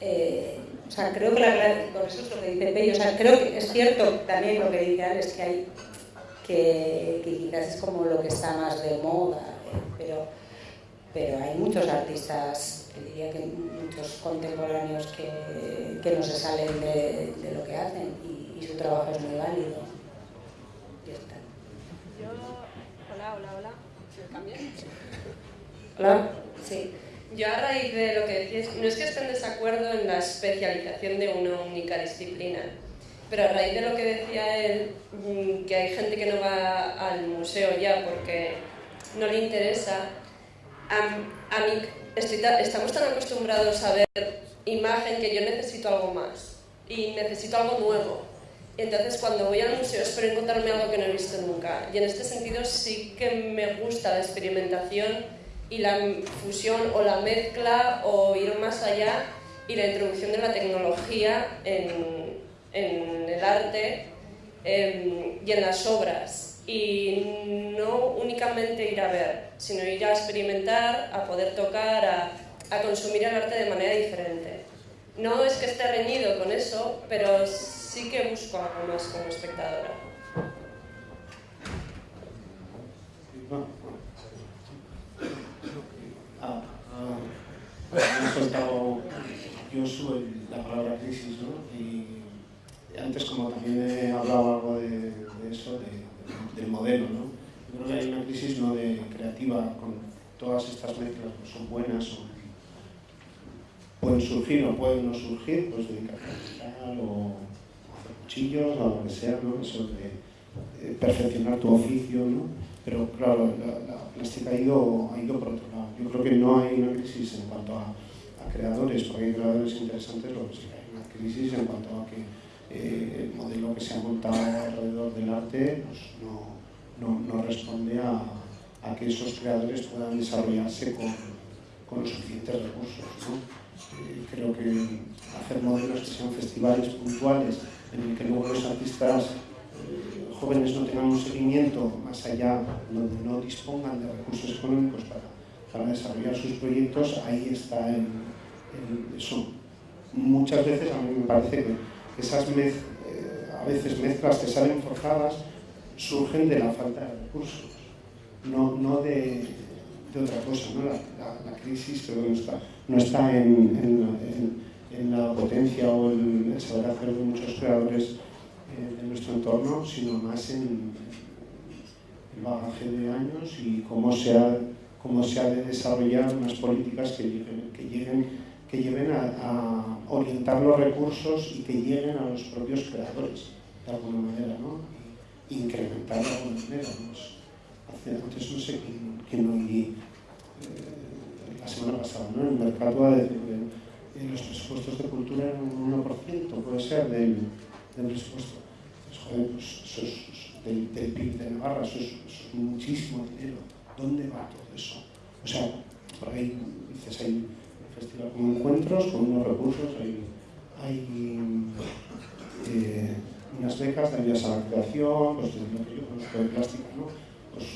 eh, o sea, creo que la, por eso es lo que dice Pello, o sea, creo que es cierto también lo que dice Alex, que hay que, que quizás es como lo que está más de moda, eh, pero pero hay muchos artistas, diría que muchos contemporáneos que, que no se salen de, de lo que hacen y, y, su trabajo es muy válido. Ya está. Yo, hola, hola, hola. ¿Se cambia? Hola, sí. Yo a raíz de lo que decís, no es que esté en desacuerdo en la especialización de una única disciplina, pero a raíz de lo que decía él, mm, que hay gente que no va al museo ya porque no le interesa, a, a mí estoy, estamos tan acostumbrados a ver imagen que yo necesito algo más y necesito algo nuevo. Entonces cuando voy al museo espero encontrarme algo que no he visto nunca. Y en este sentido sí que me gusta la experimentación y la fusión o la mezcla o ir más allá y la introducción de la tecnología en, en el arte eh, y en las obras y no únicamente ir a ver, sino ir a experimentar, a poder tocar, a, a consumir el arte de manera diferente. No es que esté reñido con eso, pero sí que busco algo más como espectadora. Ah, soltado yo soy la palabra crisis, ¿no? Y antes como también he hablado algo de, eso, de del modelo. ¿no? Yo creo que hay una crisis no de creativa con todas estas mezclas, pues son buenas, o pueden surgir o pueden no surgir, pues de capital o hacer cuchillos o lo que sea, ¿no? eso de, perfeccionar tu oficio, ¿no? Pero claro, la, la, plástica ha ido, ha ido por otro lado. Yo creo que no hay una crisis en cuanto a, creadores, porque hay creadores interesantes, lo que sí hay una crisis en cuanto a que eh, el modelo que se ha montado alrededor del arte pues, no, no, no, responde a, a, que esos creadores puedan desarrollarse con, con los suficientes recursos. ¿no? Eh, creo que hacer modelos que sean festivales puntuales en el que luego los artistas eh, jóvenes no tengan un seguimiento más allá, donde no dispongan de recursos económicos para, desarrollar sus proyectos, ahí está el. Muchas veces a mí me parece que esas eh, a veces mezclas que salen forjadas surgen de la falta de recursos, no, no de, de, otra cosa. ¿no? La, crisis creo que no está, no está en, en, la potencia o el, saber hacer de muchos creadores eh, de nuestro entorno, sino más en el bagaje de años y cómo se ha, cómo se ha de desarrollar unas políticas que lleguen, que lleguen que lleven a, orientar los recursos y que lleguen a los propios creadores, de alguna manera, ¿no? Y incrementar de alguna manera. Hace, antes no sé quién, quién oí eh, la semana pasada, ¿no? El mercado de, de, de, los presupuestos de cultura eran un 1%, puede ser, del, del presupuesto. Entonces, joder, pues eso es, del, del PIB de Navarra, eso es, muchísimo dinero. ¿Dónde va todo eso? O sea, por ahí dices, hay festival con encuentros, con unos recursos, hay, hay eh, unas becas de a la creación, pues desde lo que yo conozco de ¿no? Pues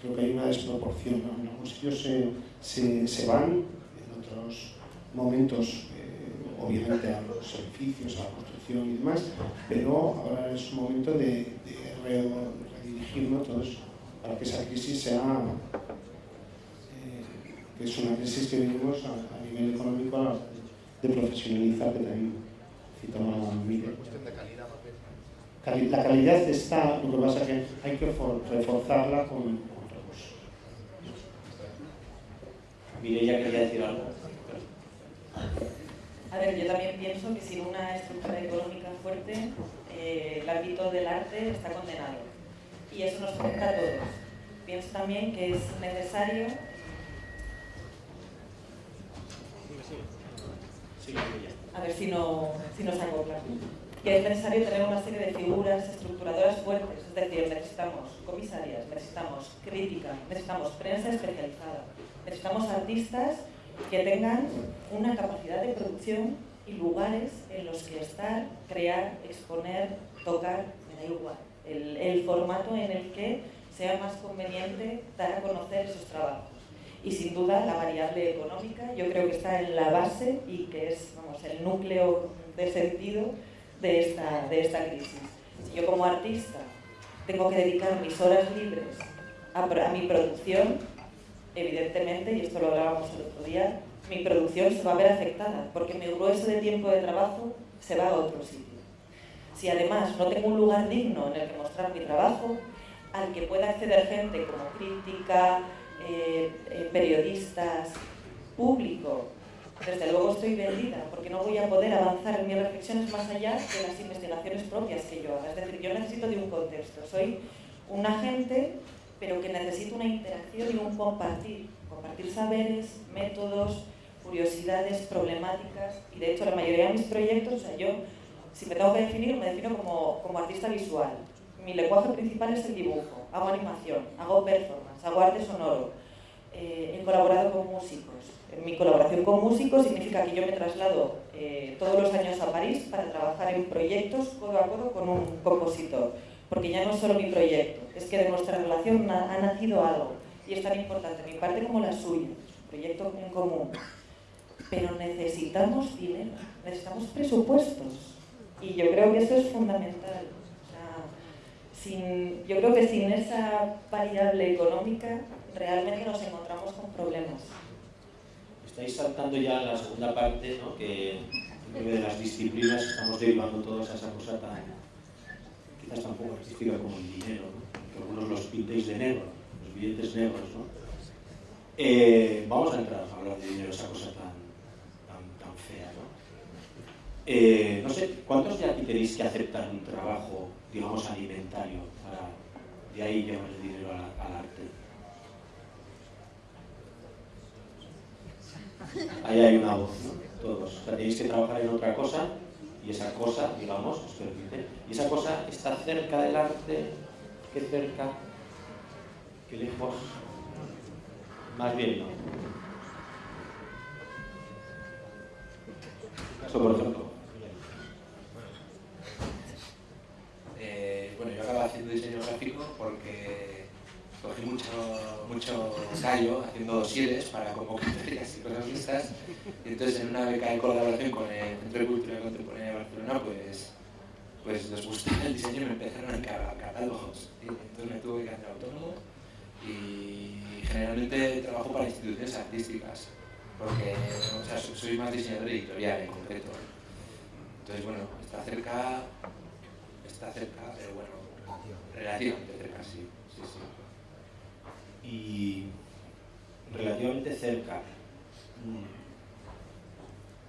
creo que hay una desproporción. En algunos sitios se, se, se van, en otros momentos, eh, obviamente a los edificios, a la y demás, pero ahora es un momento de, de redirigir ¿no? todo eso, para que esa crisis sea que es una crisis que vivimos a, a nivel económico de profesionalizar, que también citaba Miguel. cuestión de calidad, la calidad está, lo que pasa es que hay que reforzarla con, con recursos. Mireia quería decir algo. A ver, yo también pienso que sin una estructura económica fuerte, eh, el ámbito del arte está condenado. Y eso nos afecta a todos. Pienso también que es necesario a ver si no, si no salgo claro. Que es necesario tener una serie de figuras estructuradoras fuertes, es decir, necesitamos comisarias, necesitamos crítica, necesitamos prensa especializada, necesitamos artistas que tengan una capacidad de producción y lugares en los que estar, crear, exponer, tocar, me da igual. El, formato en el que sea más conveniente dar a conocer esos trabajos y sin duda la variable económica yo creo que está en la base y que es vamos, el núcleo de sentido de esta, de esta crisis. Si yo como artista tengo que dedicar mis horas libres a mi producción, evidentemente, y esto lo hablábamos el otro día, mi producción se va a ver afectada porque mi grueso de tiempo de trabajo se va a otro sitio. Si además no tengo un lugar digno en el que mostrar mi trabajo, al que pueda acceder gente como crítica, eh, eh, periodistas, público, desde luego estoy vendida, porque no voy a poder avanzar en mis reflexiones más allá de las investigaciones propias que yo haga. Es decir, yo necesito de un contexto. Soy un agente, pero que necesito una interacción y un compartir. Compartir saberes, métodos, curiosidades, problemáticas. Y de hecho, la mayoría de mis proyectos, o sea, yo, si me tengo que definir, me defino como, como artista visual. Mi lenguaje principal es el dibujo. Hago animación, hago performance hago arte sonoro, eh, he colaborado con músicos. Mi colaboración con músicos significa que yo me traslado eh, todos los años a París para trabajar en proyectos codo a codo con un compositor, porque ya no es solo mi proyecto, es que de nuestra relación ha, nacido algo y es tan importante mi parte como la suya, proyecto en común. Pero necesitamos dinero, necesitamos presupuestos y yo creo que eso es fundamental yo creo que sin esa variable económica realmente nos encontramos con problemas. Estáis saltando ya la segunda parte, ¿no? que de las disciplinas estamos derivando todos a esa cosa tan, quizás tan poco artística como el dinero, que algunos los pintéis de negro, los billetes negros. ¿no? Eh, vamos a entrar a hablar de dinero, esa cosa tan, tan, fea. ¿no? Eh, no sé, ¿cuántos de aquí tenéis que aceptar un trabajo digamos, alimentario, para de ahí llevar el dinero al, arte. Ahí hay una voz, ¿no? Todos. O sea, tenéis que trabajar en otra cosa y esa cosa, digamos, os permite. Y esa cosa está cerca del arte, qué cerca, qué lejos. Más bien no. por ejemplo, bueno, yo acabo haciendo diseño gráfico porque cogí mucho, mucho callo haciendo dosieres para convocatorias *laughs* y cosas listas. Y entonces en una beca de colaboración con el Centro de Cultura Contemporánea de Barcelona, pues, pues les gustaba el diseño y me empezaron a encargar catálogos. Entonces me tuve que hacer autónomo y generalmente trabajo para instituciones artísticas porque o sea, soy más diseñador editorial en concreto. Entonces, bueno, está cerca está cerca, pero bueno, relativamente cerca, sí, sí. Y relativamente cerca.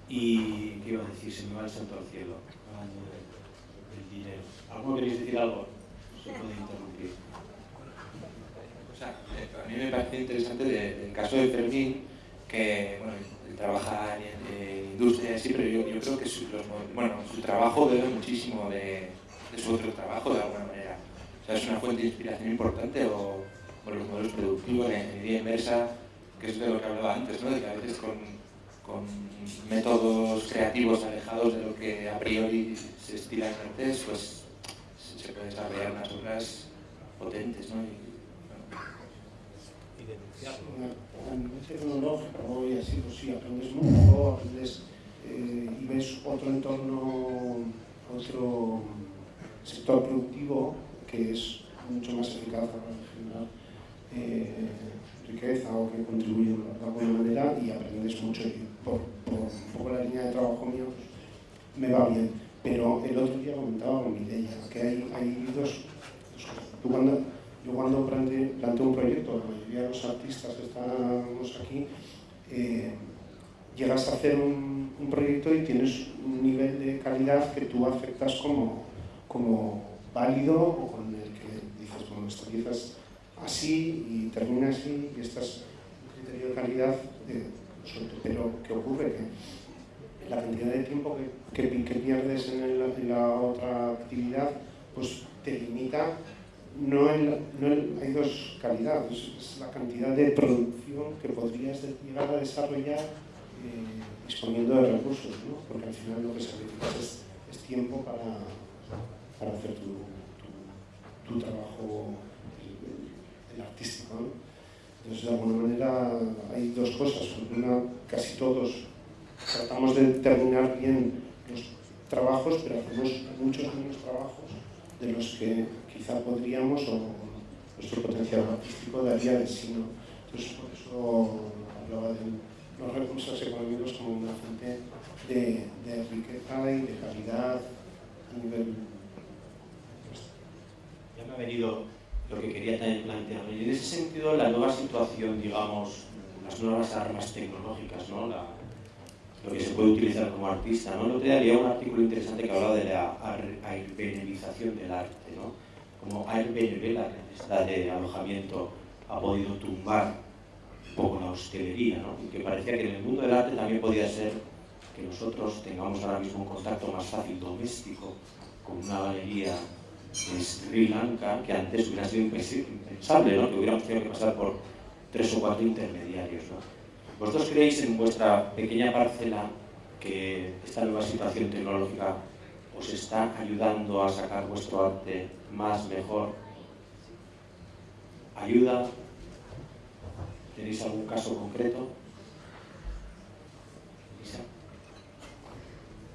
¿Y qué iba a decir? Se me va el santo al cielo, hablando del dinero. ¿Alguno queréis decir algo? Se puede interrumpir. Eh, a mí me parece interesante el caso de Fermín, que bueno, trabaja en, industria, sí, pero yo, yo creo que su, bueno, su trabajo debe muchísimo de, de su otro trabajo de alguna manera. O sea, es una fuente de inspiración importante o, los modelos productivos, la ingeniería inversa, que es de lo que hablaba antes, ¿no? de que a veces con, con métodos creativos alejados de lo que a priori se estila en artes, pues se pueden desarrollar unas obras potentes. ¿no? Y. A nivel tecnológico y así, pues sí, aprendes mucho, aprendes eh, y ves otro entorno, otro sector productivo que es mucho más eficaz eh, riqueza o que contribuye de alguna manera y aprendes mucho por, por, la línea de trabajo mío me va bien. Pero el otro día comentaba con Mireia que hay, hay dos, cosas. Tú cuando, yo cuando planteo, un proyecto, la mayoría de los artistas que estamos aquí, eh, llegas a hacer un, un, proyecto y tienes un nivel de calidad que tú aceptas como, como válido o con el que dices, bueno, esto empiezas así y termina así y estás un criterio de calidad de, pero ¿qué ocurre? Que la cantidad de tiempo que, que, pierdes en, el, la otra actividad pues te limita no, en la, no en, hay dos calidades, es la cantidad de producción que podrías llegar a desarrollar eh, disponiendo de recursos, ¿no? porque al final lo que sacrificas es, es tiempo para, para hacer tu, tu trabajo el, artístico. ¿no? Entonces, de alguna manera, hay dos cosas. Una, casi todos tratamos de terminar bien los trabajos, pero hacemos muchos menos trabajos de los que quizá podríamos o nuestro potencial artístico daría de sí. ¿no? Entonces, por eso hablaba de los recursos económicos como una fuente de, de riqueza y de calidad a nivel... Ya me ha venido lo que quería también plantear. Y en ese sentido, la nueva situación, digamos, las nuevas armas tecnológicas, ¿no? La, lo que se puede utilizar como artista. ¿no? El otro día leía un artículo interesante que hablaba de la airbnbización del arte. ¿no? Como Airbnb, la necesidad de alojamiento, ha podido tumbar un poco la hostelería. ¿no? Y que parecía que en el mundo del arte también podía ser que nosotros tengamos ahora mismo un contacto más fácil doméstico con una galería Sri Lanka, que antes hubiera sido impensable, ¿no? que hubiéramos tenido que pasar por tres o cuatro intermediarios. ¿no? ¿Vosotros creéis en vuestra pequeña parcela que esta nueva situación tecnológica os está ayudando a sacar vuestro arte más, mejor? ¿Ayuda? ¿Tenéis algún caso concreto?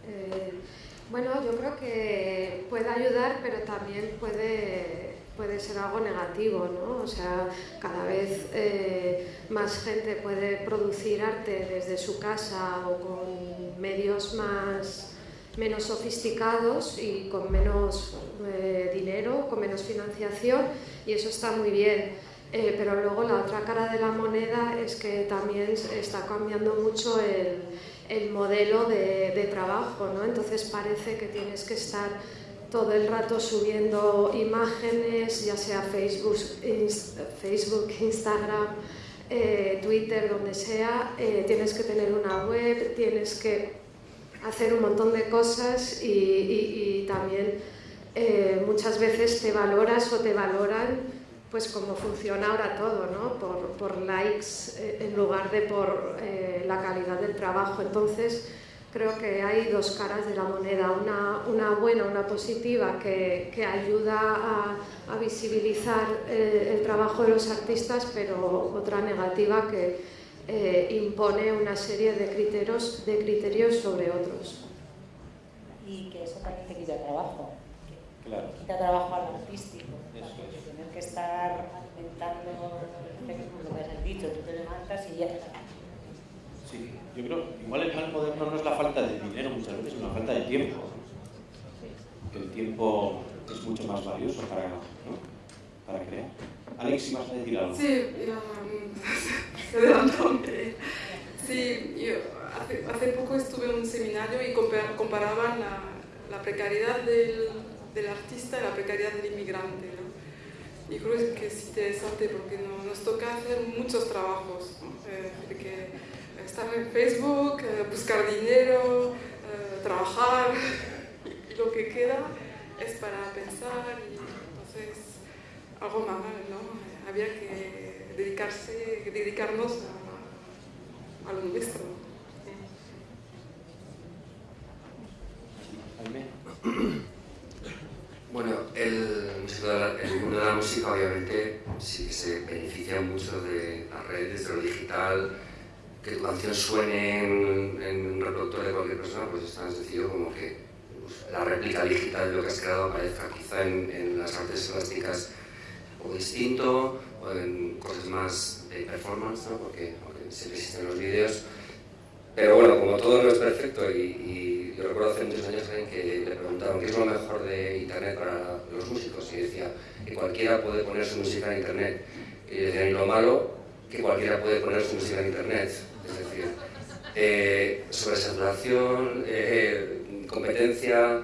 Eh, bueno, yo creo que puede ayudar, pero también puede, puede ser algo negativo, ¿no? O sea, cada vez eh, más gente puede producir arte desde su casa o con medios más menos sofisticados y con menos eh, dinero, con menos financiación, y eso está muy bien. Eh, pero luego la otra cara de la moneda es que también está cambiando mucho el, el modelo de, trabajo, ¿no? Entonces parece que tienes que estar todo el rato subiendo imágenes, ya sea Facebook, inst Facebook Instagram, eh, Twitter, donde sea, eh, tienes que tener una web, tienes que hacer un montón de cosas y también eh, muchas veces te valoras o te valoran pues como funciona ahora todo, ¿no? por, likes eh, en lugar de por eh, la calidad del trabajo. Entonces, creo que hay dos caras de la moneda, una, una buena, una positiva, que, ayuda a, visibilizar eh, el trabajo de los artistas, pero otra negativa que impone una serie de criterios, de criterios sobre otros. Y que eso también te quita trabajo. Claro. Quita trabajo al artístico. Eso es. Tener que estar alimentando el Facebook, lo que has dicho, tú te levantas y ya está. Sí, yo creo, igual el mal moderno no es la falta de dinero muchas veces, es una falta de tiempo. Que el tiempo es mucho más valioso para, ¿no? para crear. Alex, si vas a decir algo. Sí, *laughs* yo, adelantóme. Sí, yo hace, hace, poco estuve en un seminario y comparaban la, la precariedad del, del, artista y la precariedad del inmigrante. ¿no? Y creo que es interesante porque no, nos toca hacer muchos trabajos. ¿no? Eh, porque estar en Facebook, eh, buscar dinero, eh, trabajar, y lo que queda es para pensar y entonces algo mal, ¿no? Había que dedicarse, dedicarnos a, a lo nuestro. *coughs* Bueno, el, mundo de la música obviamente sí se beneficia mucho de las redes, de lo digital, que tu canción suene en, un reproductor de cualquier persona, pues es tan sencillo como que pues, la réplica digital de lo que has creado aparezca quizá en, en las artes plásticas o distinto, o en cosas más de performance, ¿no? porque, porque siempre existen los vídeos, Pero bueno, como todo no es perfecto y, yo recuerdo hace muchos años alguien que le preguntaban qué es lo mejor de Internet para los músicos y decía que cualquiera puede poner su música en Internet. Y decían, y lo malo, que cualquiera puede poner su música en Internet. Es decir, eh, sobresaturación, eh, competencia,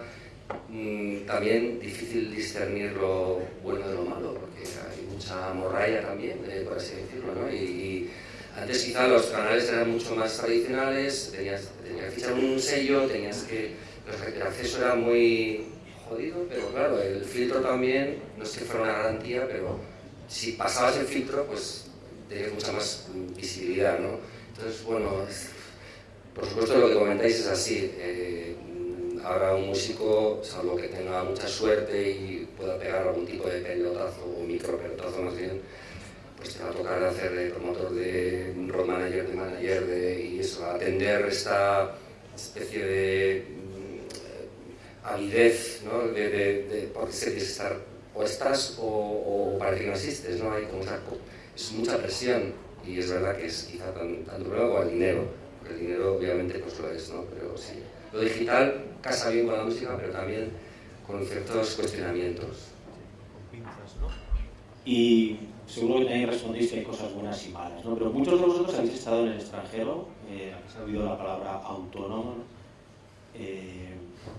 mm, también difícil discernir lo bueno de lo malo, porque hay mucha morralla también, eh, por así decirlo, ¿no? Antes quizá los canales eran mucho más tradicionales, tenías, que fichar un sello, tenías que... El acceso era muy jodido, pero claro, el filtro también, no es que fuera una garantía, pero si pasabas el filtro, pues tenías mucha más visibilidad, ¿no? Entonces, bueno, por supuesto lo que comentáis es así. Eh, ahora un músico, salvo que tenga mucha suerte y pueda pegar algún tipo de pelotazo o micro pelotazo más bien, pues te va a tocar hacer de promotor de road manager, de manager, de, y eso, atender esta especie de mm, avidez, ¿no? De, de, de porque se que estar o estás o, o, parece que no existes, ¿no? Hay como esa, es mucha presión y es verdad que es quizá tan, tanto problema como el dinero, porque el dinero obviamente pues lo es, ¿no? Pero sí, lo digital casa bien con la música, pero también con ciertos cuestionamientos. Y seguro que también respondéis que hay cosas buenas y malas, ¿no? Pero muchos de vosotros habéis estado en el extranjero, eh, habéis oído la palabra autónomo, eh,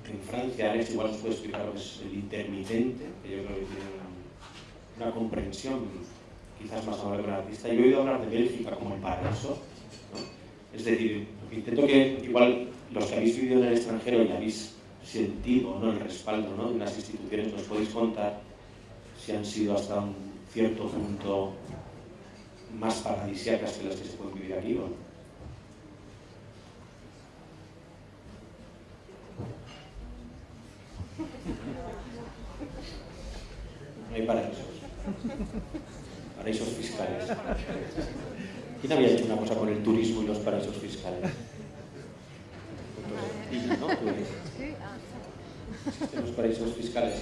en Francia, Alex igual os puede explicar lo que es el intermitente, que yo creo que tiene una, comprensión quizás más amable que un artista. Y he oído hablar de Bélgica como el paraíso, ¿no? Es decir, intento que igual los que habéis vivido en el extranjero y habéis sentido ¿no? el respaldo ¿no? de unas instituciones, nos podéis contar si han sido hasta un cierto punto más paradisíacas que las que se pueden vivir aquí, ¿o no? No hay paraísos. Paraísos fiscales. ¿Quién había hecho una cosa con el turismo y los paraísos fiscales? Pues, ¿no? los paraísos fiscales.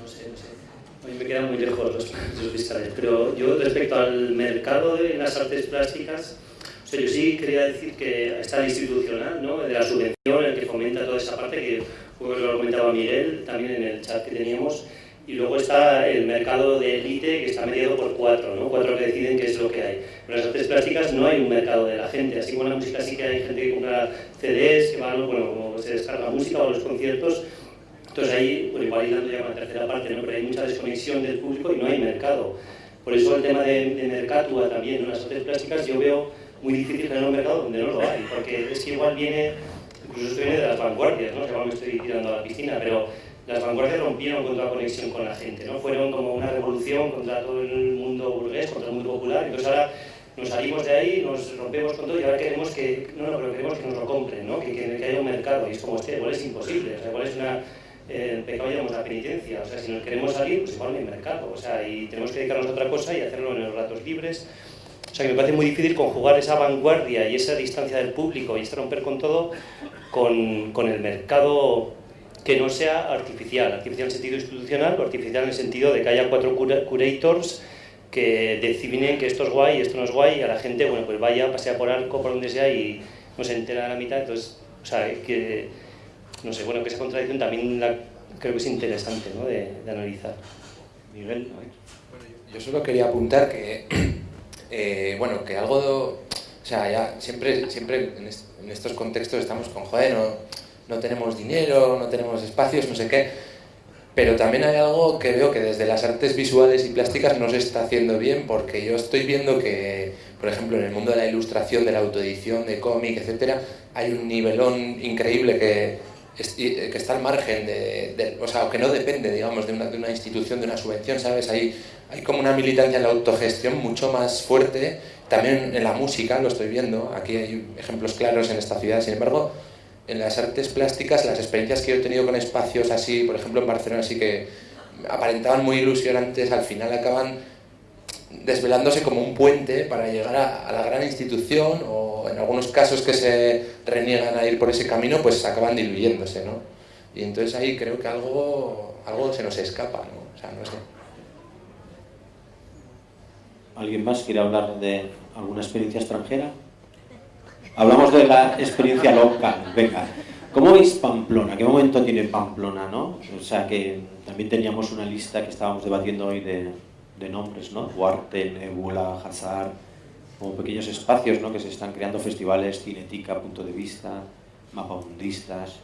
No sé, no sé. A mí me quedan muy lejos los paraísos fiscales, pero yo respecto al mercado de las artes plásticas, o sea, yo sí quería decir que está el institucional, ¿no? de la subvención, el que fomenta toda esa parte, que pues, lo comentaba Miguel también en el chat que teníamos, y luego está el mercado de élite que está mediado por cuatro, ¿no? cuatro que deciden qué es lo que hay. En las artes plásticas no hay un mercado de la gente, así como en la música sí que hay gente que compra CDs, que van, bueno, se descarga música o los conciertos, entonces ahí, bueno, igual hilando ya con la tercera parte, ¿no? pero hay mucha desconexión del público y no hay mercado. Por eso el tema de, de Mercatua también, en las artes plásticas, yo veo muy difícil generar un mercado donde no lo hay, porque es que igual viene, incluso esto viene de las vanguardias, ¿no? que igual me estoy tirando a la piscina, pero las vanguardias rompieron contra la conexión con la gente, ¿no? fueron como una revolución contra todo el mundo burgués, contra el mundo popular, entonces ahora nos salimos de ahí, nos rompemos con todo y ahora queremos que, no, no, pero queremos que nos lo compren, ¿no? que, que, que haya un mercado, y es como este, igual es imposible, o sea, igual es una el pecado llamamos la penitencia. O sea, si nos queremos salir, pues igual no hay mercado. O sea, y tenemos que dedicarnos a otra cosa y hacerlo en los ratos libres. O sea, que me parece muy difícil conjugar esa vanguardia y esa distancia del público y este romper con todo con, con el mercado que no sea artificial. Artificial en el sentido institucional o artificial en el sentido de que haya cuatro curators que definen que esto es guay esto no es guay y a la gente, bueno, pues vaya, pasea por arco, por donde sea y no se entera a la mitad. Entonces, o sea, que no sé, bueno, que esa contradicción también la, creo que es interesante ¿no? de, analizar. Miguel. Yo solo quería apuntar que, *clears throat* eh, bueno, que algo, o sea, ya siempre, siempre en, est en, estos contextos estamos con, joder, no, no tenemos dinero, no tenemos espacios, no sé qué, pero también hay algo que veo que desde las artes visuales y plásticas no se está haciendo bien, porque yo estoy viendo que, por ejemplo, en el mundo de la ilustración, de la autoedición, de cómic, etcétera, hay un nivelón increíble que que está al margen de, de, o sea, que no depende, digamos, de una, de una, institución, de una subvención, ¿sabes? Hay, hay como una militancia en la autogestión mucho más fuerte, también en la música, lo estoy viendo, aquí hay ejemplos claros en esta ciudad, sin embargo, en las artes plásticas, las experiencias que yo he tenido con espacios así, por ejemplo en Barcelona, así que aparentaban muy ilusionantes, al final acaban desvelándose como un puente para llegar a, a la gran institución o en algunos casos que se reniegan a ir por ese camino, pues acaban diluyéndose, ¿no? Y entonces ahí creo que algo, algo se nos escapa, ¿no? O sea, no sé. ¿Alguien más quiere hablar de alguna experiencia extranjera? hablamos de la experiencia local. Venga, ¿cómo veis Pamplona? ¿Qué momento tiene Pamplona, no? O sea, que también teníamos una lista que estábamos debatiendo hoy de, de nombres, ¿no? Huarte, Nebula, Hazard, como pequeños espacios, ¿no? Que se están creando festivales, cinetica, punto de vista, mapamundistas.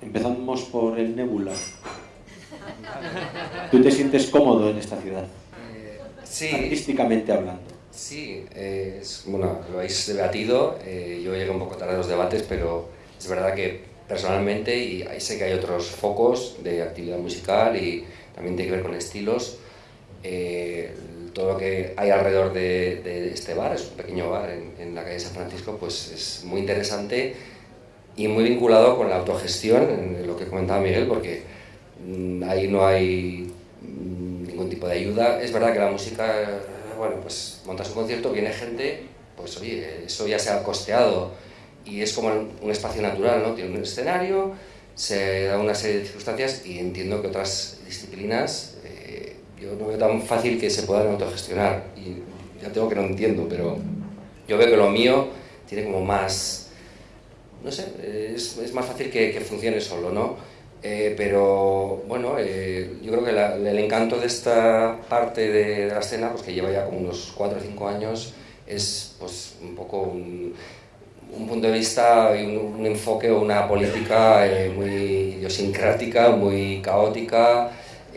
Empezamos por el Nebula. ¿Tú te sientes cómodo en esta ciudad? sí. Artísticamente hablando. Sí, eh, es, bueno, lo habéis debatido, eh, yo llegué un poco tarde a los debates, pero es verdad que personalmente, y ahí sé que hay otros focos de actividad musical y también tiene que ver con estilos, eh, todo lo que hay alrededor de, de, este bar, es un pequeño bar en, en, la calle San Francisco, pues es muy interesante y muy vinculado con la autogestión, lo que comentaba Miguel, porque mmm, ahí no hay mmm, ningún tipo de ayuda. Es verdad que la música bueno, pues montas un concierto, viene gente, pues oye, eso ya se ha costeado y es como un espacio natural, ¿no? Tiene un escenario, se da una serie de circunstancias y entiendo que otras disciplinas yo no veo tan fácil que se puedan autogestionar y ya tengo que no entiendo, pero yo veo que lo mío tiene como más, no sé, es, es más fácil que, que funcione solo, ¿no? Eh, pero bueno, eh, yo creo que la, el encanto de esta parte de, de, la escena, pues que lleva ya como unos 4 o 5 años, es pues un poco un, un punto de vista y un, un, enfoque o una política eh, muy idiosincrática, muy caótica.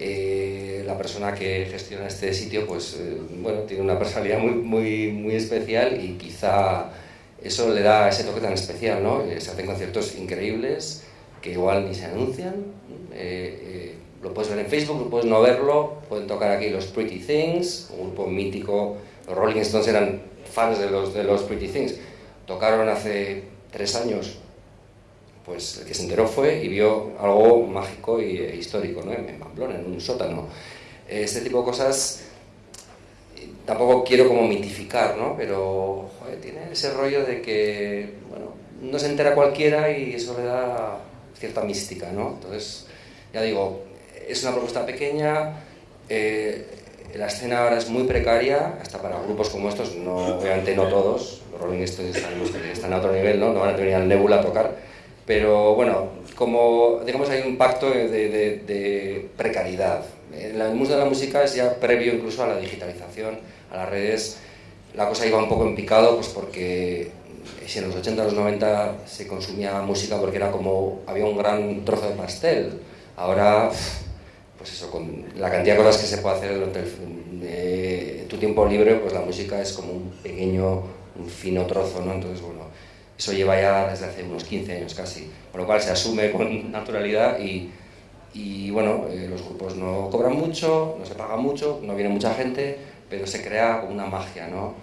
Eh, la persona que gestiona este sitio, pues eh, bueno, tiene una personalidad muy, muy, muy especial y quizá eso le da ese toque tan especial, ¿no? Se hacen conciertos increíbles, que igual ni se anuncian. Eh, eh, lo puedes ver en Facebook, lo puedes no verlo. Pueden tocar aquí los Pretty Things, un grupo mítico. Los Rolling Stones eran fans de los, de los Pretty Things. Tocaron hace tres años. Pues el que se enteró fue y vio algo mágico e histórico ¿no? en Pamplona, en un sótano. Este tipo de cosas tampoco quiero como mitificar, ¿no? pero tiene ese rollo de que bueno, no se entera cualquiera y eso le da cierta mística, ¿no? Entonces, ya digo, es una propuesta pequeña, eh, la escena ahora es muy precaria, hasta para grupos como estos, no, obviamente no todos, los Rolling Stones que están a otro nivel, ¿no? No van a venir al Nebula a tocar, pero bueno, como digamos hay un pacto de, de, de precariedad. En el mundo de la música es ya previo incluso a la digitalización, a las redes, la cosa iba un poco en picado, pues porque si en los 80, los 90 se consumía música porque era como, había un gran trozo de pastel, ahora, pues eso, con la cantidad de cosas que se puede hacer durante el, eh, tu tiempo libre, pues la música es como un pequeño, un fino trozo, ¿no? Entonces, bueno, eso lleva ya desde hace unos 15 años casi, con lo cual se asume con *laughs* naturalidad y, y bueno, eh, los grupos no cobran mucho, no se paga mucho, no viene mucha gente, pero se crea como una magia, ¿no?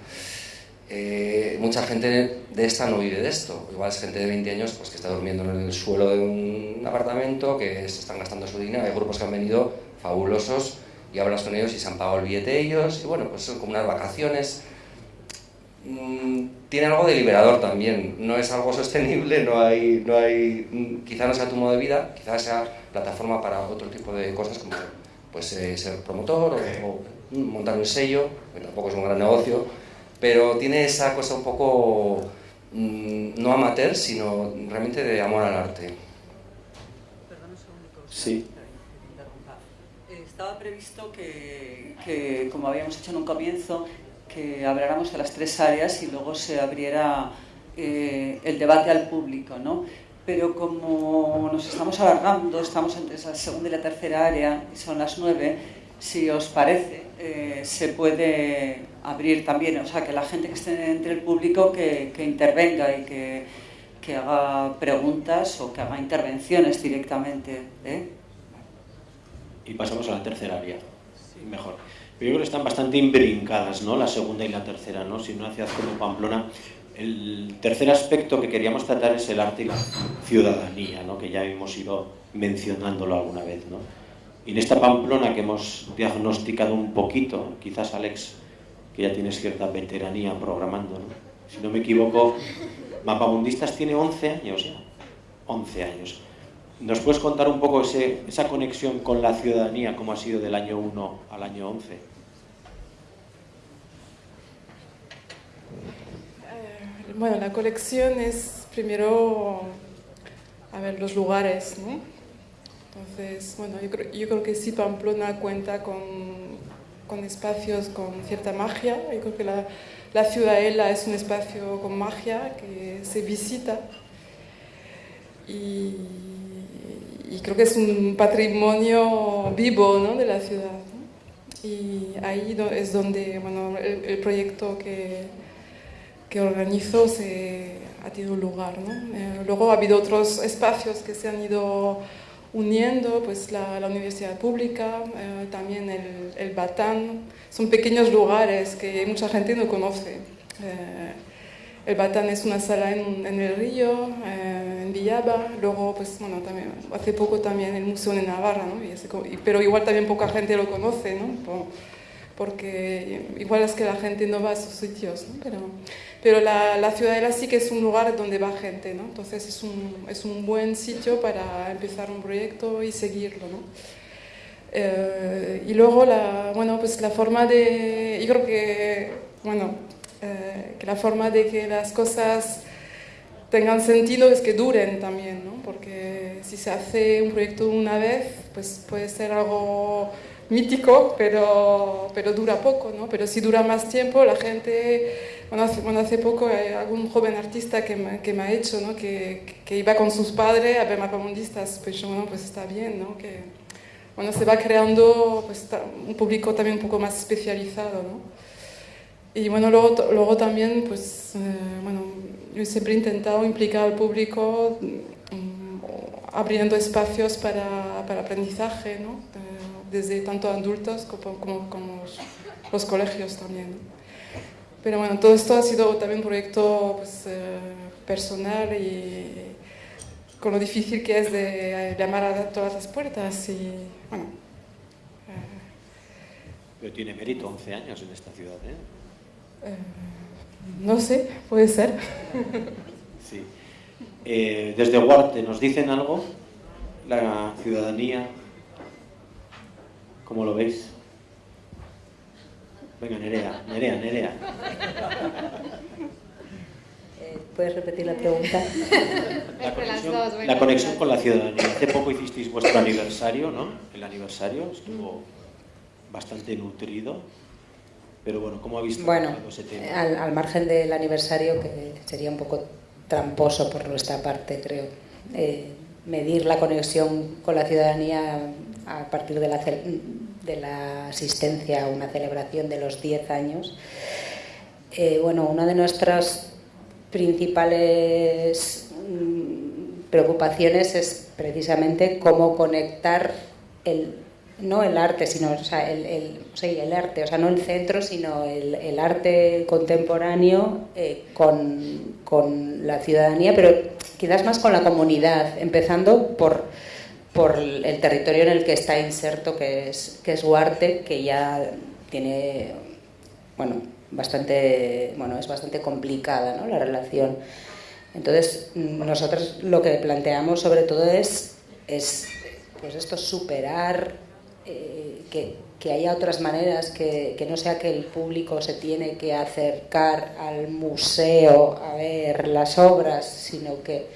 Eh, mucha gente de esta no vive de esto. Igual es gente de 20 años pues, que está durmiendo en el suelo de un apartamento, que se están gastando su dinero. Hay grupos que han venido fabulosos y hablas con ellos y se han pagado el billete ellos. Y bueno, pues son como unas vacaciones. Mm, tiene algo de liberador también. No es algo sostenible, no hay, no hay, mm, quizá no sea tu modo de vida, quizá sea plataforma para otro tipo de cosas como pues, eh, ser promotor o, o montar un sello, que tampoco es un gran negocio pero tiene esa cosa un poco mmm, no amateur, sino realmente de amor al arte. Perdón un segundo. Sí. Estaba previsto que, que, como habíamos hecho en un comienzo, que habláramos de las tres áreas y luego se abriera eh, el debate al público, ¿no? Pero como nos estamos alargando, estamos entre la segunda y la tercera área, y son las nueve, si os parece, eh, se puede abrir también, o sea, que la gente que esté entre el público que, intervenga y que, que, haga preguntas o que haga intervenciones directamente. ¿eh? Y pasamos a la tercera área, sí. mejor. Pero yo creo que están bastante imbrincadas, ¿no? La segunda y la tercera, ¿no? Si una ciudad como Pamplona, el tercer aspecto que queríamos tratar es el arte y la ciudadanía, ¿no? Que ya hemos ido mencionándolo alguna vez, ¿no? Y en esta Pamplona que hemos diagnosticado un poquito, quizás Alex, que ya tienes cierta veteranía programando, ¿no? si no me equivoco, Mapamundistas tiene 11 años ya, 11 años. ¿Nos puedes contar un poco esa conexión con la ciudadanía, cómo ha sido del año 1 al año 11? Eh, bueno, la colección es primero, a ver, los lugares, ¿no? Entonces, bueno, yo creo, yo creo que sí Pamplona cuenta con, con, espacios con cierta magia. Yo creo que la, la Ciudadela es un espacio con magia que se visita. Y, y creo que es un patrimonio vivo ¿no? de la ciudad. Y ahí es donde bueno, el, el proyecto que, que organizo se ha tenido lugar. ¿no? Eh, luego ha habido otros espacios que se han ido uniendo, pues la, la Universidad Pública, eh, también el, el, Batán. Son pequeños lugares que mucha gente no conoce. Eh, el Batán es una sala en, en el río, eh, en Villaba, luego, pues, bueno, también, hace poco también el Museo de Navarra, ¿no? y ese, pero igual también poca gente lo conoce, ¿no? porque igual es que la gente no va a esos sitios, ¿no? pero, pero la, la Ciudadela sí que es un lugar donde va gente, ¿no? entonces es un, es un buen sitio para empezar un proyecto y seguirlo. ¿no? Eh, y luego la, bueno, pues la forma de, yo creo que, bueno, eh, que la forma de que las cosas tengan sentido es que duren también, ¿no? porque si se hace un proyecto una vez, pues puede ser algo mítico, pero, pero dura poco, ¿no? Pero si dura más tiempo, la gente, bueno, hace, bueno, hace poco hay algún joven artista que me, que me ha hecho, ¿no? Que, que, iba con sus padres a ver mapamundistas, pues bueno, pues está bien, ¿no? Que, bueno, se va creando pues, un público también un poco más especializado, ¿no? Y bueno, luego, luego también, pues, eh, bueno, yo siempre he intentado implicar al público um, abriendo espacios para, para aprendizaje, ¿no? desde tanto adultos como, como, los, colegios también. Pero bueno, todo esto ha sido también un proyecto pues, eh, personal y con lo difícil que es de llamar a todas las puertas y bueno. Eh. Pero tiene mérito 11 años en esta ciudad, ¿eh? Eh no sé, puede ser. sí. Eh, desde Huarte, ¿nos dicen algo? La ciudadanía ¿Cómo lo veis? Venga, Nerea, Nerea, Nerea. Eh, ¿Puedes repetir la pregunta? *laughs* La conexión, la conexión con la ciudadanía. Hace poco hicisteis vuestro aniversario, ¿no? El aniversario estuvo bastante nutrido. Pero bueno, ¿cómo ha visto bueno, ese tema? Al, al margen del aniversario, que sería un poco tramposo por nuestra parte, creo. Eh, medir la conexión con la ciudadanía a partir de la, de la asistencia a una celebración de los 10 años. Eh, bueno, una de nuestras principales mm, preocupaciones es precisamente cómo conectar el, no el arte, sino o sea, el, el, el, arte, o sea, no el centro, sino el, el arte contemporáneo eh, con, con la ciudadanía, pero quizás más con la comunidad, empezando por por el territorio en el que está inserto, que es, que es Huarte, que ya tiene, bueno, bastante, bueno, es bastante complicada ¿no? la relación. Entonces, nosotros lo que planteamos sobre todo es, es pues esto, superar eh, que, haya otras maneras, que, que, no sea que el público se tiene que acercar al museo a ver las obras, sino que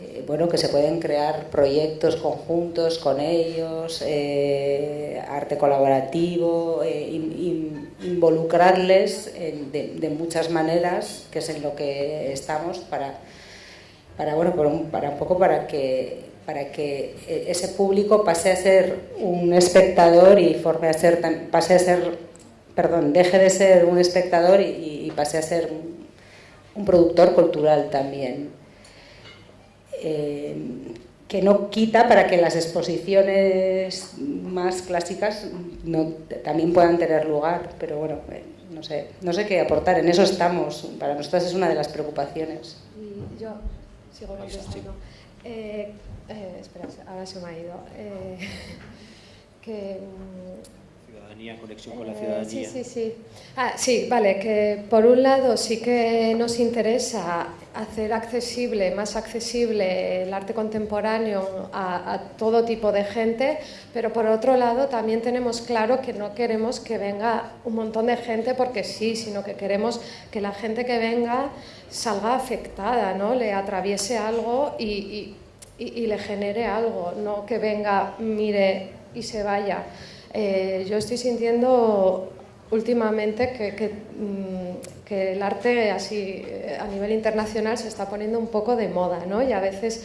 eh, bueno, que se pueden crear proyectos conjuntos con ellos, eh, arte colaborativo, in, in, involucrarles de, muchas maneras, que es en lo que estamos para, para bueno, para un, para un poco para que para que ese público pase a ser un espectador y forme a ser pase a ser perdón deje de ser un espectador y, y pase a ser un, productor cultural también eh, que no quita para que las exposiciones más clásicas no, también puedan tener lugar, pero bueno, eh, no sé, no sé qué aportar, en eso estamos, para nosotros es una de las preocupaciones. Y yo sigo contestando. Eh, eh, espera, ahora se me ha ido. Eh, *laughs* que, ciudadanía, conexión con la ciudadanía. sí, sí, sí. Ah, sí, vale, que por un lado sí que nos interesa hacer accesible, más accesible el arte contemporáneo a, todo tipo de gente, pero por otro lado también tenemos claro que no queremos que venga un montón de gente porque sí, sino que queremos que la gente que venga salga afectada, ¿no? le atraviese algo y, le genere algo, no que venga, mire y se vaya. Eh, yo estoy sintiendo últimamente que, mm, que, el arte así eh, a nivel internacional se está poniendo un poco de moda, ¿no? Y a veces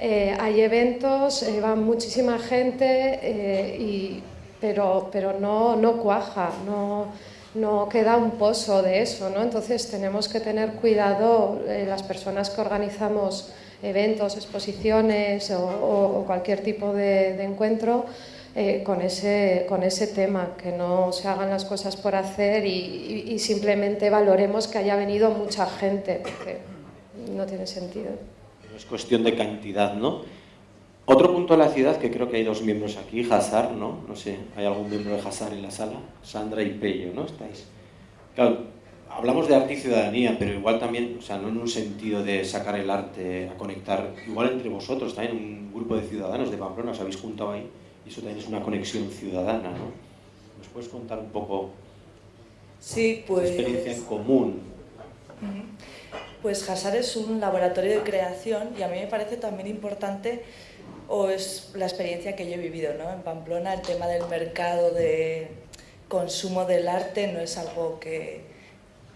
eh, hay eventos, eh, va muchísima gente, y, pero, pero no, no cuaja, no, no queda un pozo de eso, ¿no? Entonces tenemos que tener cuidado las personas que organizamos eventos, exposiciones o, cualquier tipo de encuentro, eh, con, ese, con ese tema, que no se hagan las cosas por hacer y, simplemente valoremos que haya venido mucha gente, porque no tiene sentido. Es cuestión de cantidad, ¿no? Otro punto de la ciudad, que creo que hay dos miembros aquí, Hazar, ¿no? No sé, ¿hay algún miembro de Hazar en la sala? Sandra y Pello, ¿no? ¿Estáis? Claro, hablamos de arte y ciudadanía, pero igual también, o sea, no en un sentido de sacar el arte a conectar, igual entre vosotros, también un grupo de ciudadanos de Pamplona, os habéis juntado ahí eso también es una conexión ciudadana, ¿no? ¿Nos puedes contar un poco sí, pues, experiencia en común? Pues Hasar es un laboratorio de creación y a mí me parece también importante o es la experiencia que yo he vivido ¿no? en Pamplona, el tema del mercado de consumo del arte no es algo que,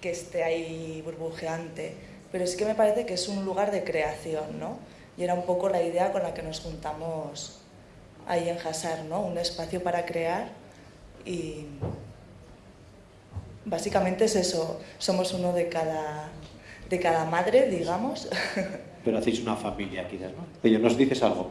que esté ahí burbujeante, pero sí que me parece que es un lugar de creación, ¿no? Y era un poco la idea con la que nos juntamos ahí en Hasar, ¿no? Un espacio para crear y básicamente es eso, somos uno de cada, de cada madre, digamos. *laughs* Pero hacéis una familia quizás, ¿no? Pero ¿nos dices algo?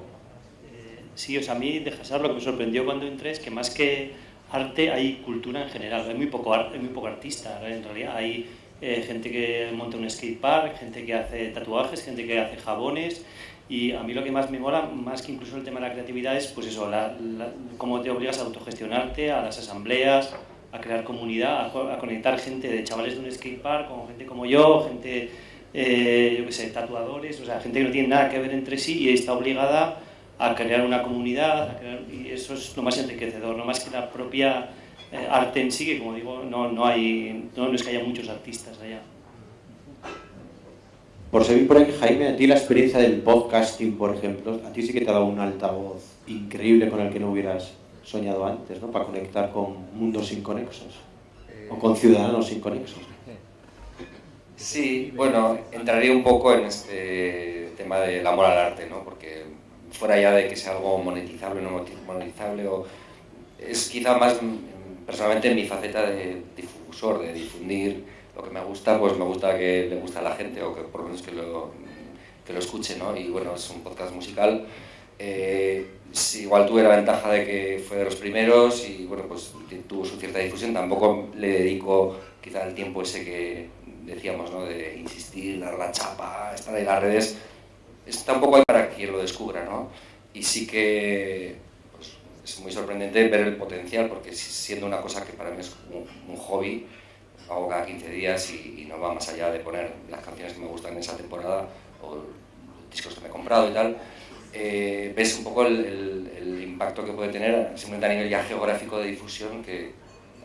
Eh, sí, o sea, a mí de Hasar lo que me sorprendió cuando entré es que más que arte hay cultura en general, hay muy poco, hay muy poco artista en realidad, hay eh, gente que monta un skatepark, gente que hace tatuajes, gente que hace jabones, y a mí lo que más me mola, más que incluso el tema de la creatividad, es pues eso, la, cómo te obligas a autogestionarte, a las asambleas, a crear comunidad, a, conectar gente de chavales de un skatepark con gente como yo, gente, eh, yo qué sé, tatuadores, o sea, gente que no tiene nada que ver entre sí y está obligada a crear una comunidad, y eso es lo más enriquecedor, no más que la propia eh, arte en sí, que como digo, no, no, hay, no es que haya muchos artistas allá. Por seguir por ahí, Jaime, a ti la experiencia del podcasting, por ejemplo, a ti sí que te ha dado un altavoz increíble con el que no hubieras soñado antes, ¿no? Para conectar con mundos inconexos o con ciudadanos inconexos. Sí, bueno, entraría un poco en este tema del amor al arte, ¿no? Porque fuera ya de que sea algo monetizable o no monetizable, o es quizá más personalmente mi faceta de difusor, de difundir lo que me gusta, pues me gusta que le guste a la gente o que por lo menos que lo, que lo escuche, ¿no? Y bueno, es un podcast musical. Eh, igual tuve la ventaja de que fue de los primeros y bueno, pues tuvo su cierta difusión. Tampoco le dedico quizá el tiempo ese que decíamos, ¿no? De insistir, dar la chapa, estar en las redes. Está un poco ahí para quien lo descubra, ¿no? Y sí que pues, es muy sorprendente ver el potencial, porque siendo una cosa que para mí es un hobby, hago cada 15 días y, no va más allá de poner las canciones que me gustan en esa temporada o los discos que me he comprado y tal, eh, ves un poco el, impacto que puede tener simplemente a nivel ya geográfico de difusión, que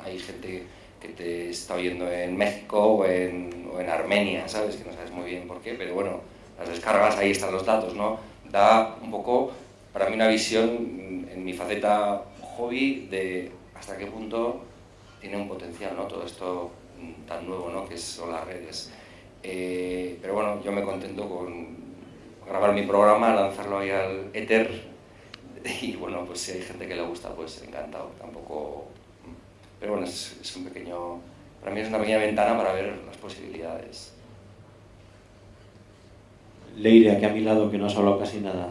hay gente que te está oyendo en México o en, o en Armenia, ¿sabes? Que no sabes muy bien por qué, pero bueno, las descargas, ahí están los datos, ¿no? Da un poco, para mí, una visión en mi faceta hobby de hasta qué punto tiene un potencial, ¿no? Todo esto tan nuevo ¿no? que son las redes. Eh, pero bueno, yo me contento con grabar mi programa, lanzarlo ahí al éter *laughs* y bueno, pues si hay gente que le gusta, pues encantado. Tampoco... Pero bueno, es, un pequeño... Para mí es una pequeña ventana para ver las posibilidades. Leire, aquí a mi lado, que no has hablado casi nada.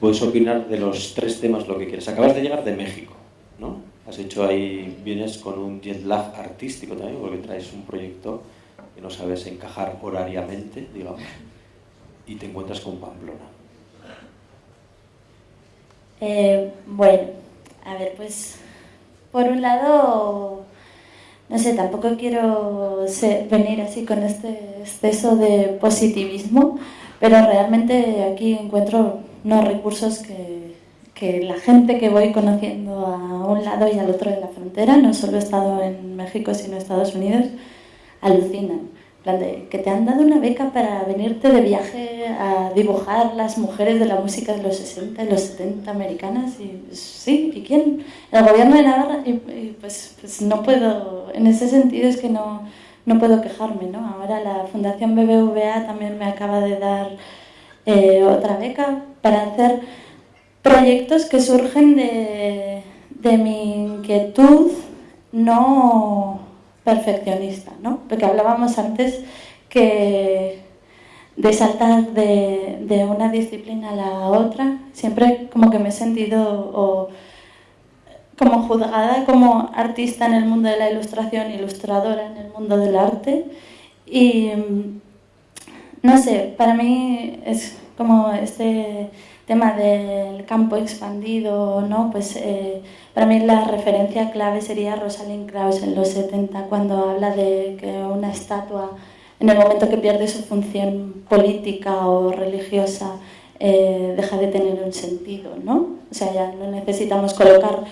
Puedes opinar de los tres temas lo que quieras. Acabas de llegar de México, ¿no? Has hecho ahí, vienes con un jet lag artístico también, porque traes un proyecto que no sabes encajar horariamente, digamos, y te encuentras con Pamplona. Eh, bueno, a ver, pues por un lado, no sé, tampoco quiero venir así con este exceso de positivismo, pero realmente aquí encuentro unos recursos que, que la gente que voy conociendo a un lado y al otro de la frontera, no solo he estado en México sino en Estados Unidos, alucinan que te han dado una beca para venirte de viaje a dibujar las mujeres de la música de los 60 y los 70 americanas. Y pues, sí, ¿y quién? El gobierno de Navarra. Y, pues, pues, no puedo, en ese sentido es que no, no puedo quejarme. ¿no? Ahora la Fundación BBVA también me acaba de dar eh, otra beca para hacer proyectos que surgen de, de mi inquietud no perfeccionista, ¿no? Porque hablábamos antes que de saltar de, una disciplina a la otra, siempre como que me he sentido como juzgada como artista en el mundo de la ilustración, ilustradora en el mundo del arte y no sé, para mí es como este tema del campo expandido, ¿no? Pues eh, para mí la referencia clave sería Rosalind Krauss en los 70, cuando habla de que una estatua, en el momento que pierde su función política o religiosa, eh, deja de tener un sentido, ¿no? O sea, ya no necesitamos colocar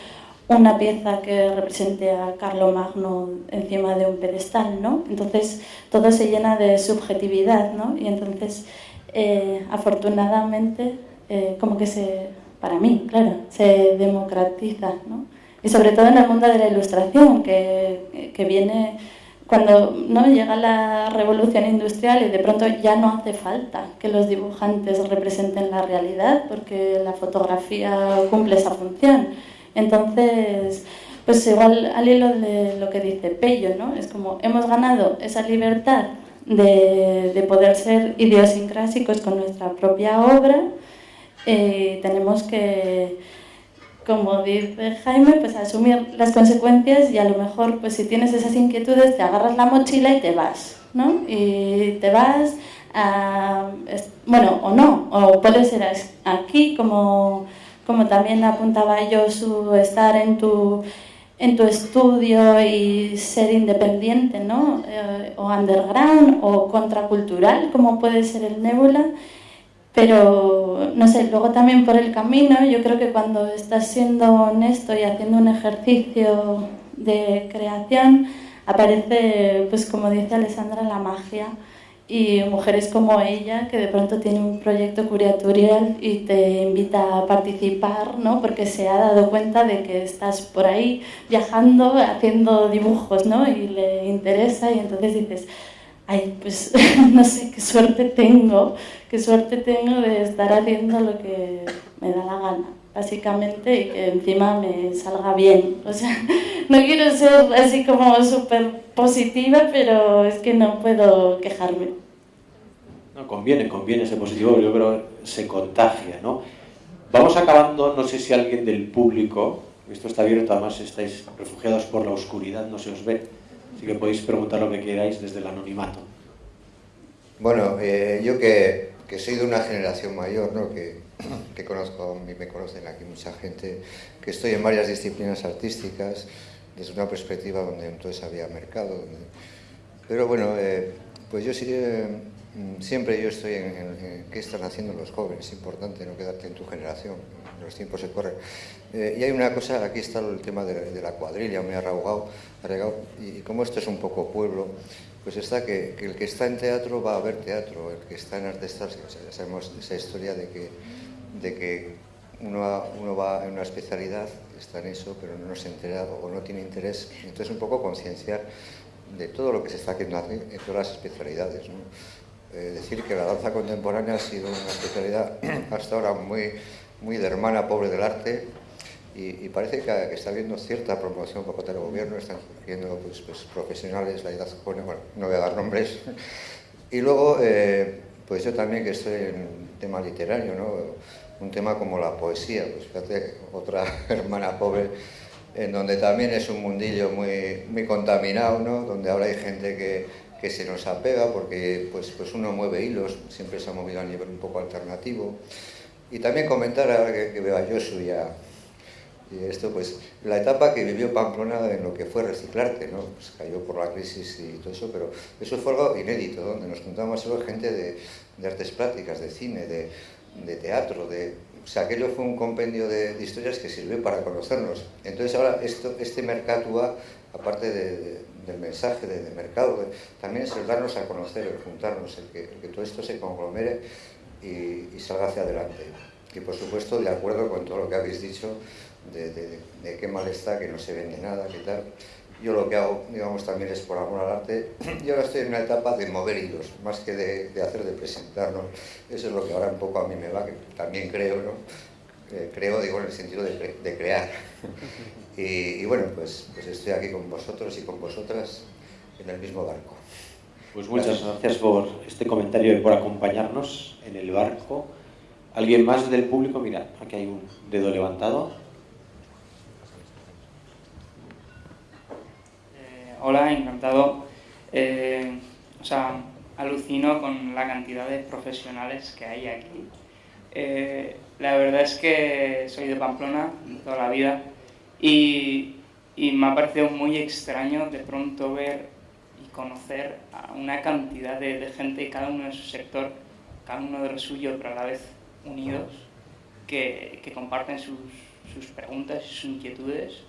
una pieza que represente a Magno encima de un pedestal, ¿no? Entonces todo se llena de subjetividad, ¿no? Y entonces, eh, afortunadamente, eh, como que se, para mí, claro, se democratiza, ¿no? Y sobre todo en el mundo de la ilustración, que, que viene cuando ¿no? llega la revolución industrial y de pronto ya no hace falta que los dibujantes representen la realidad porque la fotografía cumple esa función. Entonces, pues igual al hilo de lo que dice Pello, ¿no? Es como hemos ganado esa libertad de, de poder ser idiosincrásicos con nuestra propia obra, eh, tenemos que, como dice Jaime, pues asumir las consecuencias y a lo mejor, pues si tienes esas inquietudes, te agarras la mochila y te vas, ¿no? Y te vas a, bueno, o no, o puede ser aquí, como, como también apuntaba yo, su estar en tu en tu estudio y ser independiente, ¿no? Eh, o underground o contracultural, como puede ser el Nebula. Pero, no sé, luego también por el camino, yo creo que cuando estás siendo honesto y haciendo un ejercicio de creación, aparece, pues como dice Alessandra, la magia y mujeres como ella, que de pronto tiene un proyecto curatorial y te invita a participar, ¿no? Porque se ha dado cuenta de que estás por ahí viajando, haciendo dibujos, ¿no? Y le interesa y entonces dices, ay, pues *laughs* no sé qué suerte tengo, qué suerte tengo de estar haciendo lo que me da la gana, básicamente, y que encima me salga bien. O sea, *laughs* no quiero ser así como súper positiva, pero es que no puedo quejarme. No, conviene, conviene ser positivo, yo creo que se contagia, ¿no? Vamos acabando, no sé si alguien del público, esto está abierto, además estáis refugiados por la oscuridad, no se os ve, Así que podéis preguntar lo que queráis desde el anonimato. Bueno, eh, yo que, que, soy de una generación mayor, ¿no? que, que conozco, me conocen aquí mucha gente, que estoy en varias disciplinas artísticas, desde una perspectiva donde entonces había mercado. Pero bueno, eh, pues yo sí, mm, siempre yo estoy en, qué están haciendo los jóvenes, es importante no quedarte en tu generación, los tiempos se corren. Eh, y hay una cosa, aquí está el tema de, la cuadrilla, me ha arraugado, y como esto es un poco pueblo, pues está que, el que está en teatro va a ver teatro, el que está en artes plásticas, ya sabemos esa historia de que, de que uno, va en una especialidad, está en eso, pero no se entera o no tiene interés, entonces un poco concienciar de todo lo que se está haciendo en todas las especialidades. Eh, decir que la danza contemporánea ha sido una especialidad *clears throat* hasta ahora muy, muy de hermana pobre del arte, y, parece que, está habiendo cierta promoción por parte del gobierno, están surgiendo pues, pues, profesionales, la edad joven, bueno, no voy a dar nombres. Y luego, eh, pues yo también que estoy en tema literario, ¿no? un tema como la poesía, pues fíjate, otra *laughs* hermana pobre, en donde también es un mundillo muy, muy contaminado, ¿no? donde ahora hay gente que, que se nos apega porque pues, pues uno mueve hilos, siempre se ha movido a nivel un poco alternativo. Y también comentar, ahora que, que veo a y esto, pues, la etapa que vivió Pamplona en lo que fue reciclarte, ¿no? Pues cayó por la crisis y todo eso, pero eso fue algo inédito, donde nos juntamos solo gente de, artes plásticas, de cine, de, teatro, de, o sea, aquello fue un compendio de, historias que sirvió para conocernos. Entonces ahora esto, este Mercatua, aparte de, del mensaje de, mercado, también es el darnos a conocer, el juntarnos, el que, el que todo esto se conglomere y, y, salga hacia adelante. Y por supuesto, de acuerdo con todo lo que habéis dicho, de, de, de, qué mal está, que no se vende nada, qué tal. Yo lo que hago, digamos, también es por amor al arte. *clears throat* Y ahora estoy en una etapa de mover hilos, más que de, de hacer, de presentar, ¿no? Eso es lo que ahora un poco a mí me va, que también creo, ¿no? Eh, creo, digo, en el sentido de, de crear. *laughs* y, y, bueno, pues, pues estoy aquí con vosotros y con vosotras en el mismo barco. Pues muchas gracias. por este comentario y por acompañarnos en el barco. ¿Alguien más del público? Mira, aquí hay un dedo levantado. hola, encantado. Eh, o sea, alucino con la cantidad de profesionales que hay aquí. Eh, la verdad es que soy de Pamplona toda la vida y, me ha parecido muy extraño de pronto ver conocer a una cantidad de, de gente, cada uno de su sector, cada uno de suyo, pero a la vez unidos, que, que comparten sus, sus preguntas y sus inquietudes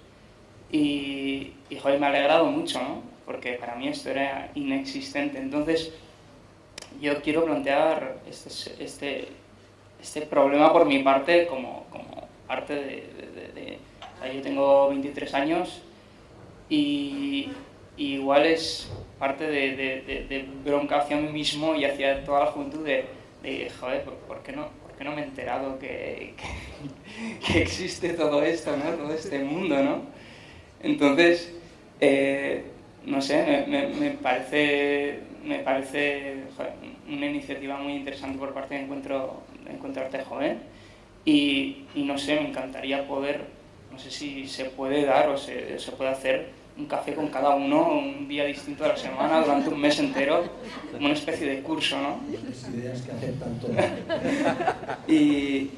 y, y joder, me ha alegrado mucho, ¿no? Porque para mí esto era inexistente. Entonces, yo quiero plantear este, este, este problema por mi parte como, como parte de... de, de, de o sea, yo tengo 23 años y, y igual es parte de, bronca hacia mí mismo y hacia toda la juventud de, de joder, ¿por qué no, por qué no me he enterado que, *laughs* que, existe todo esto, ¿no? todo este mundo? ¿no? Entonces, eh, no sé, me, parece, me parece una iniciativa muy interesante por parte de Encuentro, de Encuentro Arte Joven y, y, no sé, me encantaría poder, no sé si se puede dar o se, se puede hacer un café con cada uno un día distinto de la semana durante un mes entero, como una especie de curso, ¿no? Ideas que aceptan todo. *laughs* y,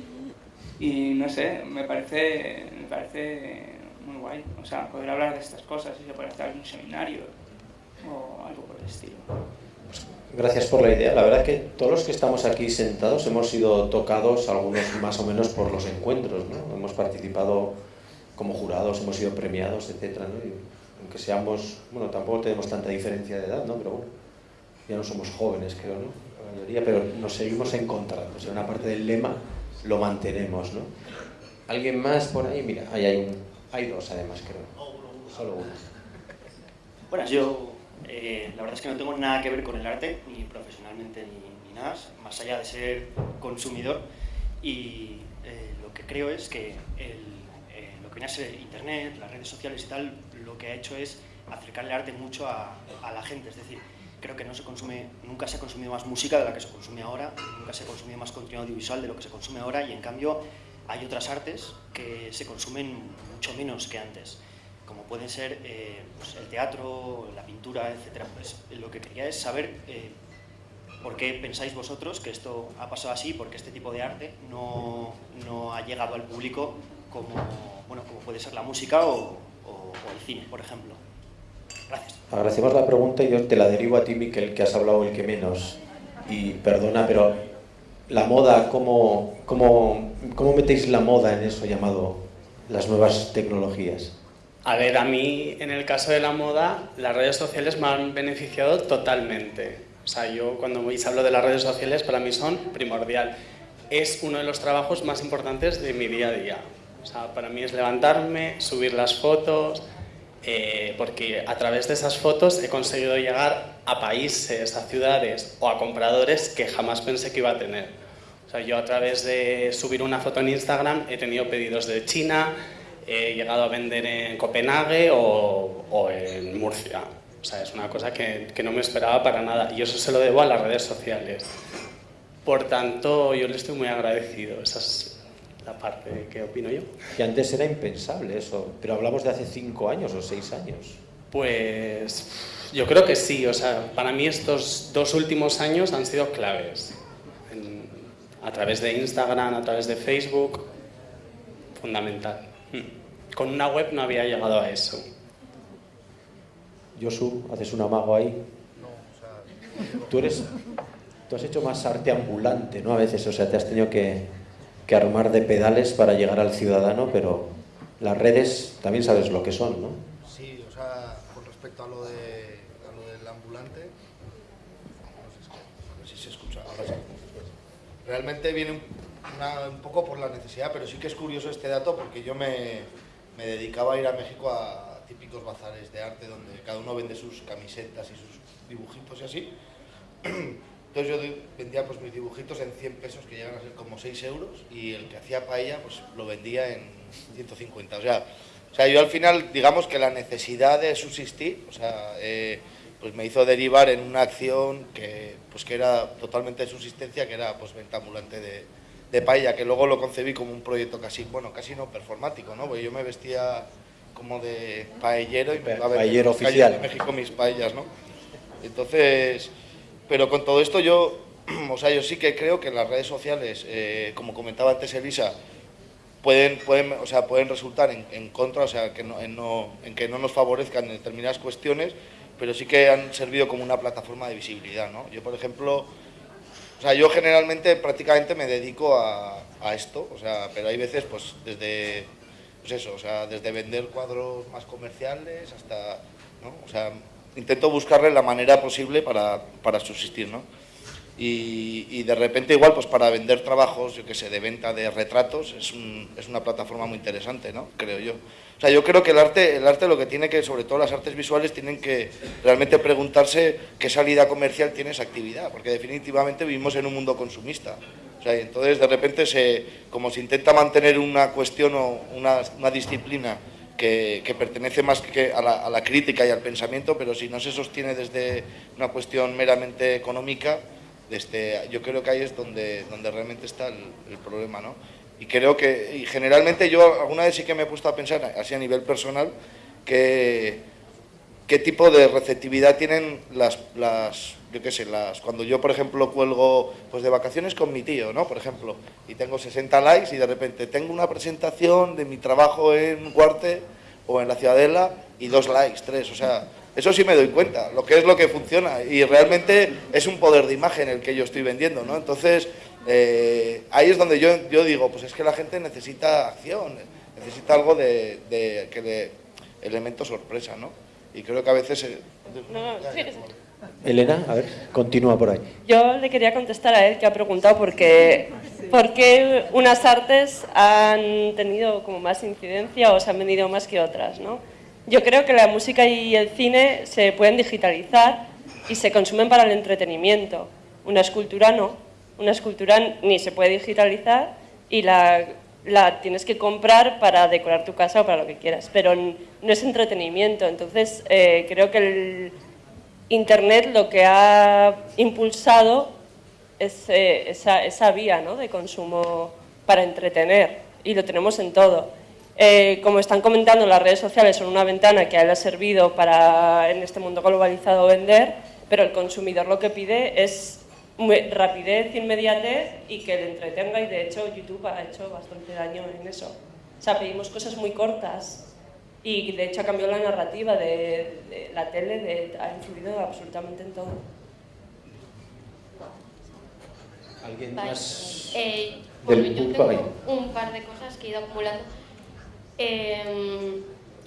y no sé, me parece, me parece muy guay. O sea, poder hablar de estas cosas y se puede hacer algún seminario o algo por el estilo. Gracias por la idea. La verdad que todos los que estamos aquí sentados hemos sido tocados, algunos más o menos, por los encuentros. ¿no? Hemos participado como jurados, hemos sido premiados, etc. ¿no? Aunque seamos, bueno, tampoco tenemos tanta diferencia de edad, ¿no? pero bueno, ya no somos jóvenes, creo, ¿no? La mayoría, pero nos seguimos encontrando. O una parte del lema lo mantenemos, ¿no? ¿Alguien más por ahí? Mira, hay hay dos, además, creo. Solo uno. Bueno, yo eh, la verdad es que no tengo nada que ver con el arte, ni profesionalmente ni, nada, más allá de ser consumidor. Y eh, lo que creo es que eh, lo que viene a ser Internet, las redes sociales y tal, que ha hecho es acercar el arte mucho a, a la gente. Es decir, creo que no se consume, nunca se ha consumido más música de la que se consume ahora, nunca se ha consumido más contenido audiovisual de lo que se consume ahora y en cambio hay otras artes que se consumen mucho menos que antes, como pueden ser eh, pues el teatro, la pintura, etc. Pues lo que quería es saber eh, por qué pensáis vosotros que esto ha pasado así, porque este tipo de arte no, no ha llegado al público como, bueno, como puede ser la música o, o, el cine, por ejemplo. Gracias. Agradecemos la pregunta y yo te la derivo a ti, Miquel, que has hablado el que menos. Y perdona, pero la moda, ¿cómo, cómo, cómo metéis la moda en eso llamado las nuevas tecnologías? A ver, a mí, en el caso de la moda, las redes sociales me han beneficiado totalmente. O sea, yo cuando hablo de las redes sociales, para mí son primordial. Es uno de los trabajos más importantes de mi día a día. O sea, para mí es levantarme, subir las fotos, eh, porque a través de esas fotos he conseguido llegar a países, a ciudades o a compradores que jamás pensé que iba a tener. O sea, yo a través de subir una foto en Instagram he tenido pedidos de China, he llegado a vender en Copenhague o, o en Murcia. O sea, es una cosa que, que, no me esperaba para nada y eso se lo debo a las redes sociales. Por tanto, yo le estoy muy agradecido. La parte que opino yo. Que antes era impensable eso, pero hablamos de hace cinco años o seis años. Pues yo creo que sí. O sea, para mí estos dos últimos años han sido claves. En, a través de Instagram, a través de Facebook, fundamental. con una web no había llegado a eso. Josu, ¿haces un amago ahí? No, o sea... Tú eres... Tú has hecho más arte ambulante, ¿no? A veces, o sea, te has tenido que, que armar de pedales para llegar al ciudadano, pero las redes también sabes lo que son, ¿no? Sí, o sea, con respecto a lo, de, a lo del ambulante, no sé si se escucha, ahora sí. Realmente viene un, una, un poco por la necesidad, pero sí que es curioso este dato porque yo me, me dedicaba a ir a México a típicos bazares de arte donde cada uno vende sus camisetas y sus dibujitos y así. *clears throat* Entonces yo vendía pues mis dibujitos en 100 pesos que llegan a ser como 6 euros y el que hacía paella pues lo vendía en 150. O sea, o sea yo al final digamos que la necesidad de subsistir, o sea, eh, pues me hizo derivar en una acción que pues que era totalmente de subsistencia, que era pues venta ambulante de, de paella, que luego lo concebí como un proyecto casi, bueno, casi no performático, ¿no? Porque yo me vestía como de paellero y me iba a oficial. de México mis paellas, ¿no? Entonces, pero con todo esto yo, *clears throat* o sea, yo sí que creo que las redes sociales, eh, como comentaba antes Elisa, pueden, pueden, o sea, pueden resultar en, en contra, o sea, que no, en, no, en que no nos favorezcan en determinadas cuestiones, pero sí que han servido como una plataforma de visibilidad, ¿no? Yo, por ejemplo, o sea, yo generalmente prácticamente me dedico a, a esto, o sea, pero hay veces, pues, desde pues eso, o sea, desde vender cuadros más comerciales hasta, ¿no? O sea, intento buscarle la manera posible para, para subsistir, ¿no? Y, y, de repente igual, pues para vender trabajos, yo qué sé, de venta de retratos, es, un, es una plataforma muy interesante, ¿no? Creo yo. O sea, yo creo que el arte, el arte lo que tiene que, sobre todo las artes visuales, tienen que realmente preguntarse qué salida comercial tiene esa actividad, porque definitivamente vivimos en un mundo consumista. O sea, entonces de repente se, como se intenta mantener una cuestión o una, una disciplina que, pertenece más que a la, a la, crítica y al pensamiento, pero si no se sostiene desde una cuestión meramente económica, desde, yo creo que ahí es donde, donde realmente está el, el problema, ¿no? Y creo que, y generalmente yo alguna vez sí que me he puesto a pensar, así a nivel personal, que qué tipo de receptividad tienen las, las yo qué sé, las, cuando yo, por ejemplo, cuelgo pues de vacaciones con mi tío, ¿no? Por ejemplo, y tengo 60 likes y de repente tengo una presentación de mi trabajo en Cuarte o en la Ciudadela y dos likes, tres, o sea, eso sí me doy cuenta, lo que es lo que funciona y realmente es un poder de imagen el que yo estoy vendiendo, ¿no? Entonces, eh, ahí es donde yo, yo digo, pues es que la gente necesita acción, necesita algo de, de que le, elemento sorpresa, ¿no? Y creo que a veces... Eh, no, no, sí, Elena, a ver, continúa por ahí. Yo le quería contestar a él que ha preguntado por qué, unas artes han tenido como más incidencia o se han vendido más que otras, ¿no? Yo creo que la música y el cine se pueden digitalizar y se consumen para el entretenimiento. Una escultura no. Una escultura ni se puede digitalizar y la, la tienes que comprar para decorar tu casa o para lo que quieras, pero no es entretenimiento. Entonces, eh, creo que el Internet lo que ha impulsado es eh, esa, esa, vía ¿no? de consumo para entretener y lo tenemos en todo. Eh, como están comentando, las redes sociales son una ventana que a él ha servido para en este mundo globalizado vender, pero el consumidor lo que pide es rapidez, inmediatez y que le entretenga y de hecho YouTube ha hecho bastante daño en eso. O sea, pedimos cosas muy cortas y de hecho ha cambiado la narrativa de, de la tele, de, ha influido absolutamente en todo. ¿Alguien vale. más? Eh, bueno, yo tengo un par de cosas que he ido acumulando. Eh,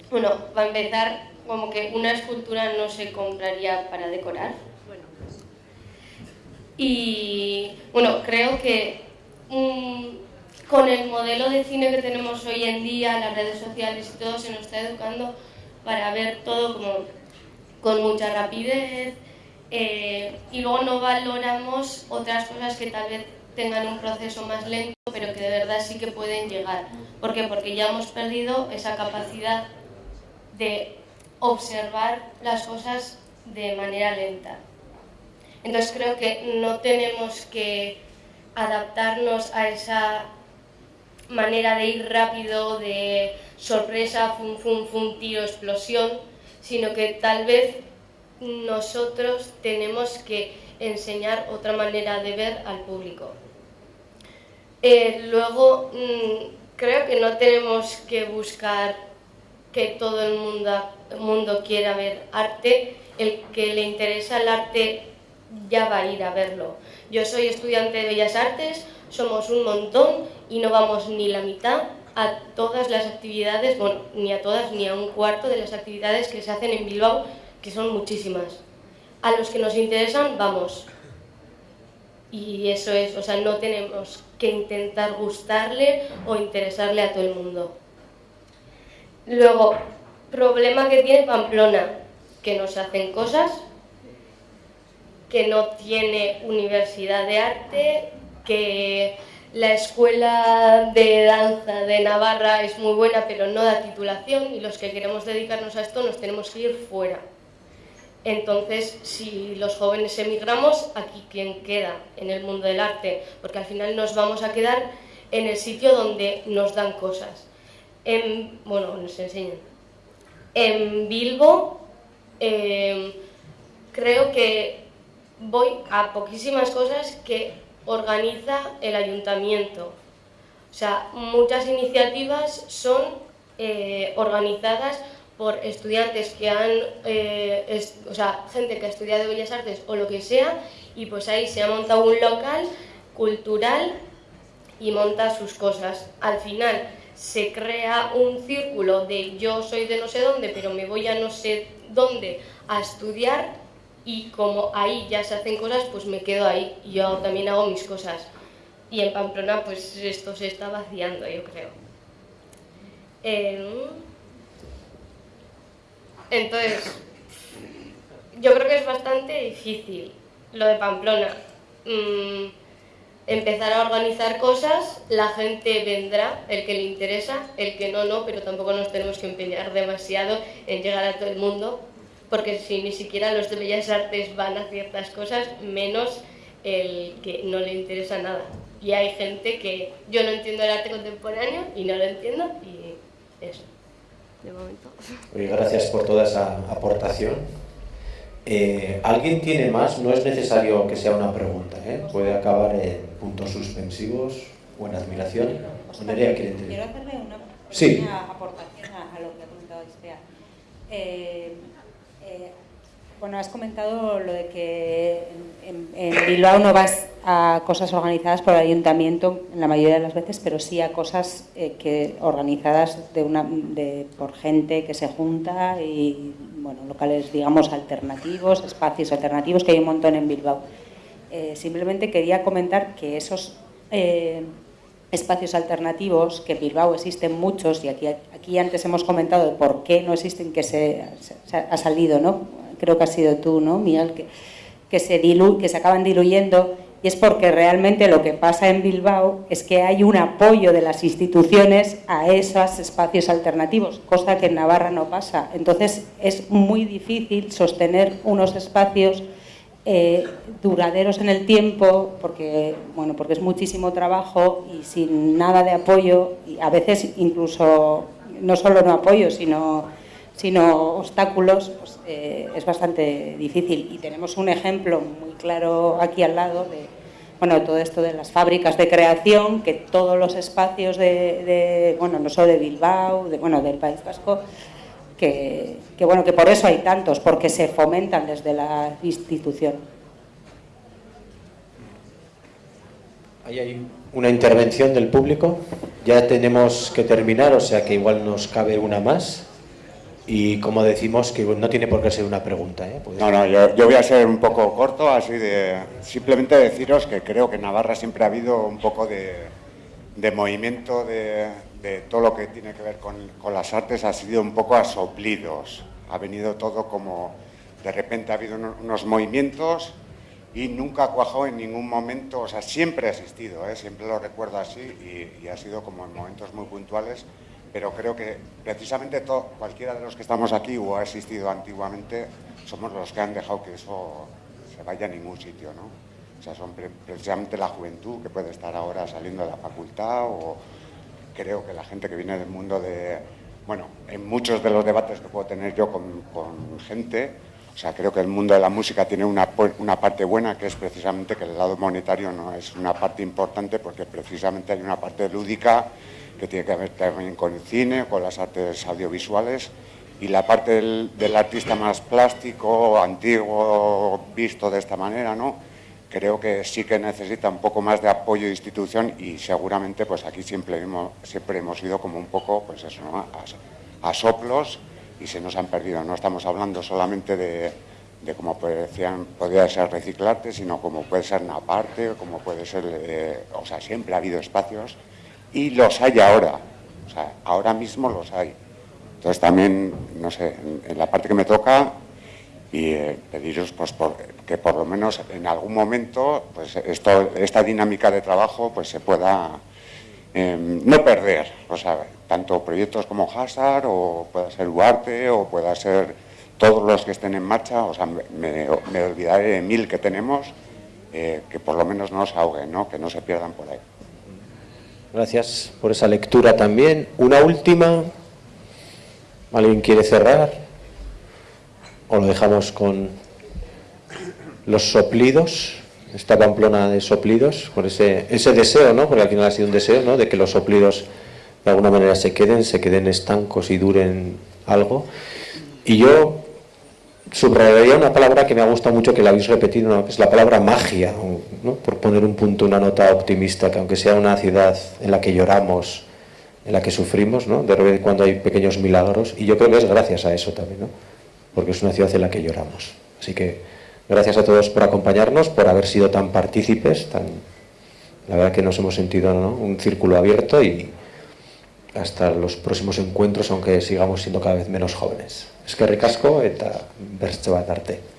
bueno, para empezar, como que una escultura no se compraría para decorar. Y bueno, creo que um, con el modelo de cine que tenemos hoy en día, las redes sociales y todo, se nos está educando para ver todo como con mucha rapidez eh, y luego no valoramos otras cosas que tal vez tengan un proceso más lento, pero que de verdad sí que pueden llegar. ¿Por qué? Porque ya hemos perdido esa capacidad de observar las cosas de manera lenta. Entonces creo que no tenemos que adaptarnos a esa manera de ir rápido, de sorpresa, fum, fum, fum, tiro, explosión, sino que tal vez nosotros tenemos que enseñar otra manera de ver al público. Eh, luego, mmm, creo que no tenemos que buscar que todo el mundo, el mundo quiera ver arte, el que le interesa el arte ya va a ir a verlo. Yo soy estudiante de Bellas Artes, somos un montón y no vamos ni la mitad a todas las actividades, bueno, ni a todas, ni a un cuarto de las actividades que se hacen en Bilbao, que son muchísimas. A los que nos interesan, vamos. Y eso es, o sea, no tenemos que intentar gustarle o interesarle a todo el mundo. Luego, problema que tiene Pamplona, que no se hacen cosas, que no tiene universidad de arte, que la escuela de danza de Navarra es muy buena pero no da titulación y los que queremos dedicarnos a esto nos tenemos que ir fuera. Entonces, si los jóvenes emigramos, aquí quién queda en el mundo del arte, porque al final nos vamos a quedar en el sitio donde nos dan cosas. En, bueno, nos enseñan. En Bilbo em, creo que voy a poquísimas cosas que organiza el ayuntamiento. O sea, muchas iniciativas son eh, organizadas por estudiantes que han, eh, o sea, gente que ha estudiado Bellas Artes o lo que sea, y pues ahí se ha montado un local cultural y monta sus cosas. Al final se crea un círculo de yo soy de no sé dónde, pero me voy a no sé dónde a estudiar y como ahí ya se hacen cosas, pues me quedo ahí y yo también hago mis cosas. Y en Pamplona pues esto se está vaciando, yo creo. Em, entonces, yo creo que es bastante difícil lo de Pamplona. Mm, empezar a organizar cosas, la gente vendrá, el que le interesa, el que no, no, pero tampoco nos tenemos que empeñar demasiado en llegar a todo el mundo, porque si ni siquiera los de Bellas Artes van a ciertas cosas, menos el que no le interesa nada. Y hay gente que yo no entiendo el arte contemporáneo y no lo entiendo y eso, de momento. gracias por toda esa aportación. Eh, ¿Alguien tiene más? No es necesario que sea una pregunta, ¿eh? puede acabar en puntos suspensivos o en admiración. Quiero hacerle una aportación a, lo que ha comentado Estea. Eh, eh, bueno, has comentado lo de que en, Bilbao no vas a cosas organizadas por el ayuntamiento en la mayoría de las veces, pero sí a cosas eh, que organizadas por gente que se junta y bueno, locales, digamos, alternativos, espacios alternativos, que hay un montón en Bilbao. Eh, simplemente quería comentar que esos espacios alternativos, que en Bilbao existen muchos, y aquí, aquí antes hemos comentado por qué no existen, que se, ha salido, ¿no? creo que ha sido tú, ¿no, Miguel? Que, que, se dilu, que se acaban diluyendo, y es porque realmente lo que pasa en Bilbao es que hay un apoyo de las instituciones a esos espacios alternativos, cosa que en Navarra no pasa. Entonces es muy difícil sostener unos espacios eh, duraderos en el tiempo, porque, bueno, porque es muchísimo trabajo y sin nada de apoyo, y a veces incluso no solo no apoyo, sino, sino obstáculos, pues, eh, es bastante difícil. Y tenemos un ejemplo muy claro aquí al lado de bueno, todo esto de las fábricas de creación, que todos los espacios de, bueno, no solo de Bilbao, de, bueno, del País Vasco, que, bueno, que por eso hay tantos, porque se fomentan desde la institución. Ahí una intervención del público. Ya tenemos que terminar, o sea que igual nos cabe una más. Y como decimos, que no tiene por qué ser una pregunta. ¿eh? No, no, yo, yo, voy a ser un poco corto, así de simplemente deciros que creo que en Navarra siempre ha habido un poco de, de movimiento de, de todo lo que tiene que ver con, las artes ha sido un poco a soplidos. Ha venido todo como, de repente ha habido unos movimientos y nunca cuajado en ningún momento, o sea, siempre ha existido, ¿eh? siempre lo recuerdo así y, ha sido como en momentos muy puntuales, pero creo que precisamente cualquiera de los que estamos aquí o ha existido antiguamente, somos los que han dejado que eso se vaya a ningún sitio, ¿no? O sea, son precisamente la juventud que puede estar ahora saliendo de la facultad o, creo que la gente que viene del mundo de, bueno, en muchos de los debates que puedo tener yo con, gente, o sea, creo que el mundo de la música tiene una, una, parte buena, que es precisamente que el lado monetario no es una parte importante, porque precisamente hay una parte lúdica que tiene que ver también con el cine, con las artes audiovisuales, y la parte del, artista más plástico, antiguo, visto de esta manera, ¿no? creo que sí que necesita un poco más de apoyo de institución y seguramente pues aquí siempre hemos, siempre hemos ido como un poco pues eso, a, soplos y se nos han perdido. No estamos hablando solamente de, de como decían, podría ser reciclarte, sino como puede ser una parte, como puede ser, eh, o sea, siempre ha habido espacios y los hay ahora, o sea, ahora mismo los hay. Entonces también, no sé, en, la parte que me toca, y eh, pediros pues, que por lo menos en algún momento pues, esto, esta dinámica de trabajo pues, se pueda eh, no perder. O sea, tanto proyectos como Hazard, o pueda ser Duarte, o pueda ser todos los que estén en marcha, o sea, me, me olvidaré de mil que tenemos, eh, que por lo menos no se ahoguen, ¿no? que no se pierdan por ahí. Gracias por esa lectura también. Una última. ¿Alguien quiere cerrar? o lo dejamos con los soplidos, esta pamplona de soplidos, con ese, ese deseo, ¿no? porque al final ha sido un deseo, ¿no? de que los soplidos de alguna manera se queden, se queden estancos y duren algo. Y yo subrayaría una palabra que me ha gustado mucho, que la habéis repetido, es la palabra magia, ¿no? por poner un punto, una nota optimista, que aunque sea una ciudad en la que lloramos, en la que sufrimos, ¿no? de repente cuando hay pequeños milagros, y yo creo que es gracias a eso también. ¿no? porque es una ciudad en la que lloramos. Así que gracias a todos por acompañarnos, por haber sido tan partícipes, tan... la verdad que nos hemos sentido un círculo abierto y hasta los próximos encuentros, aunque sigamos siendo cada vez menos jóvenes. Es que ricasco eta bertze bat arte.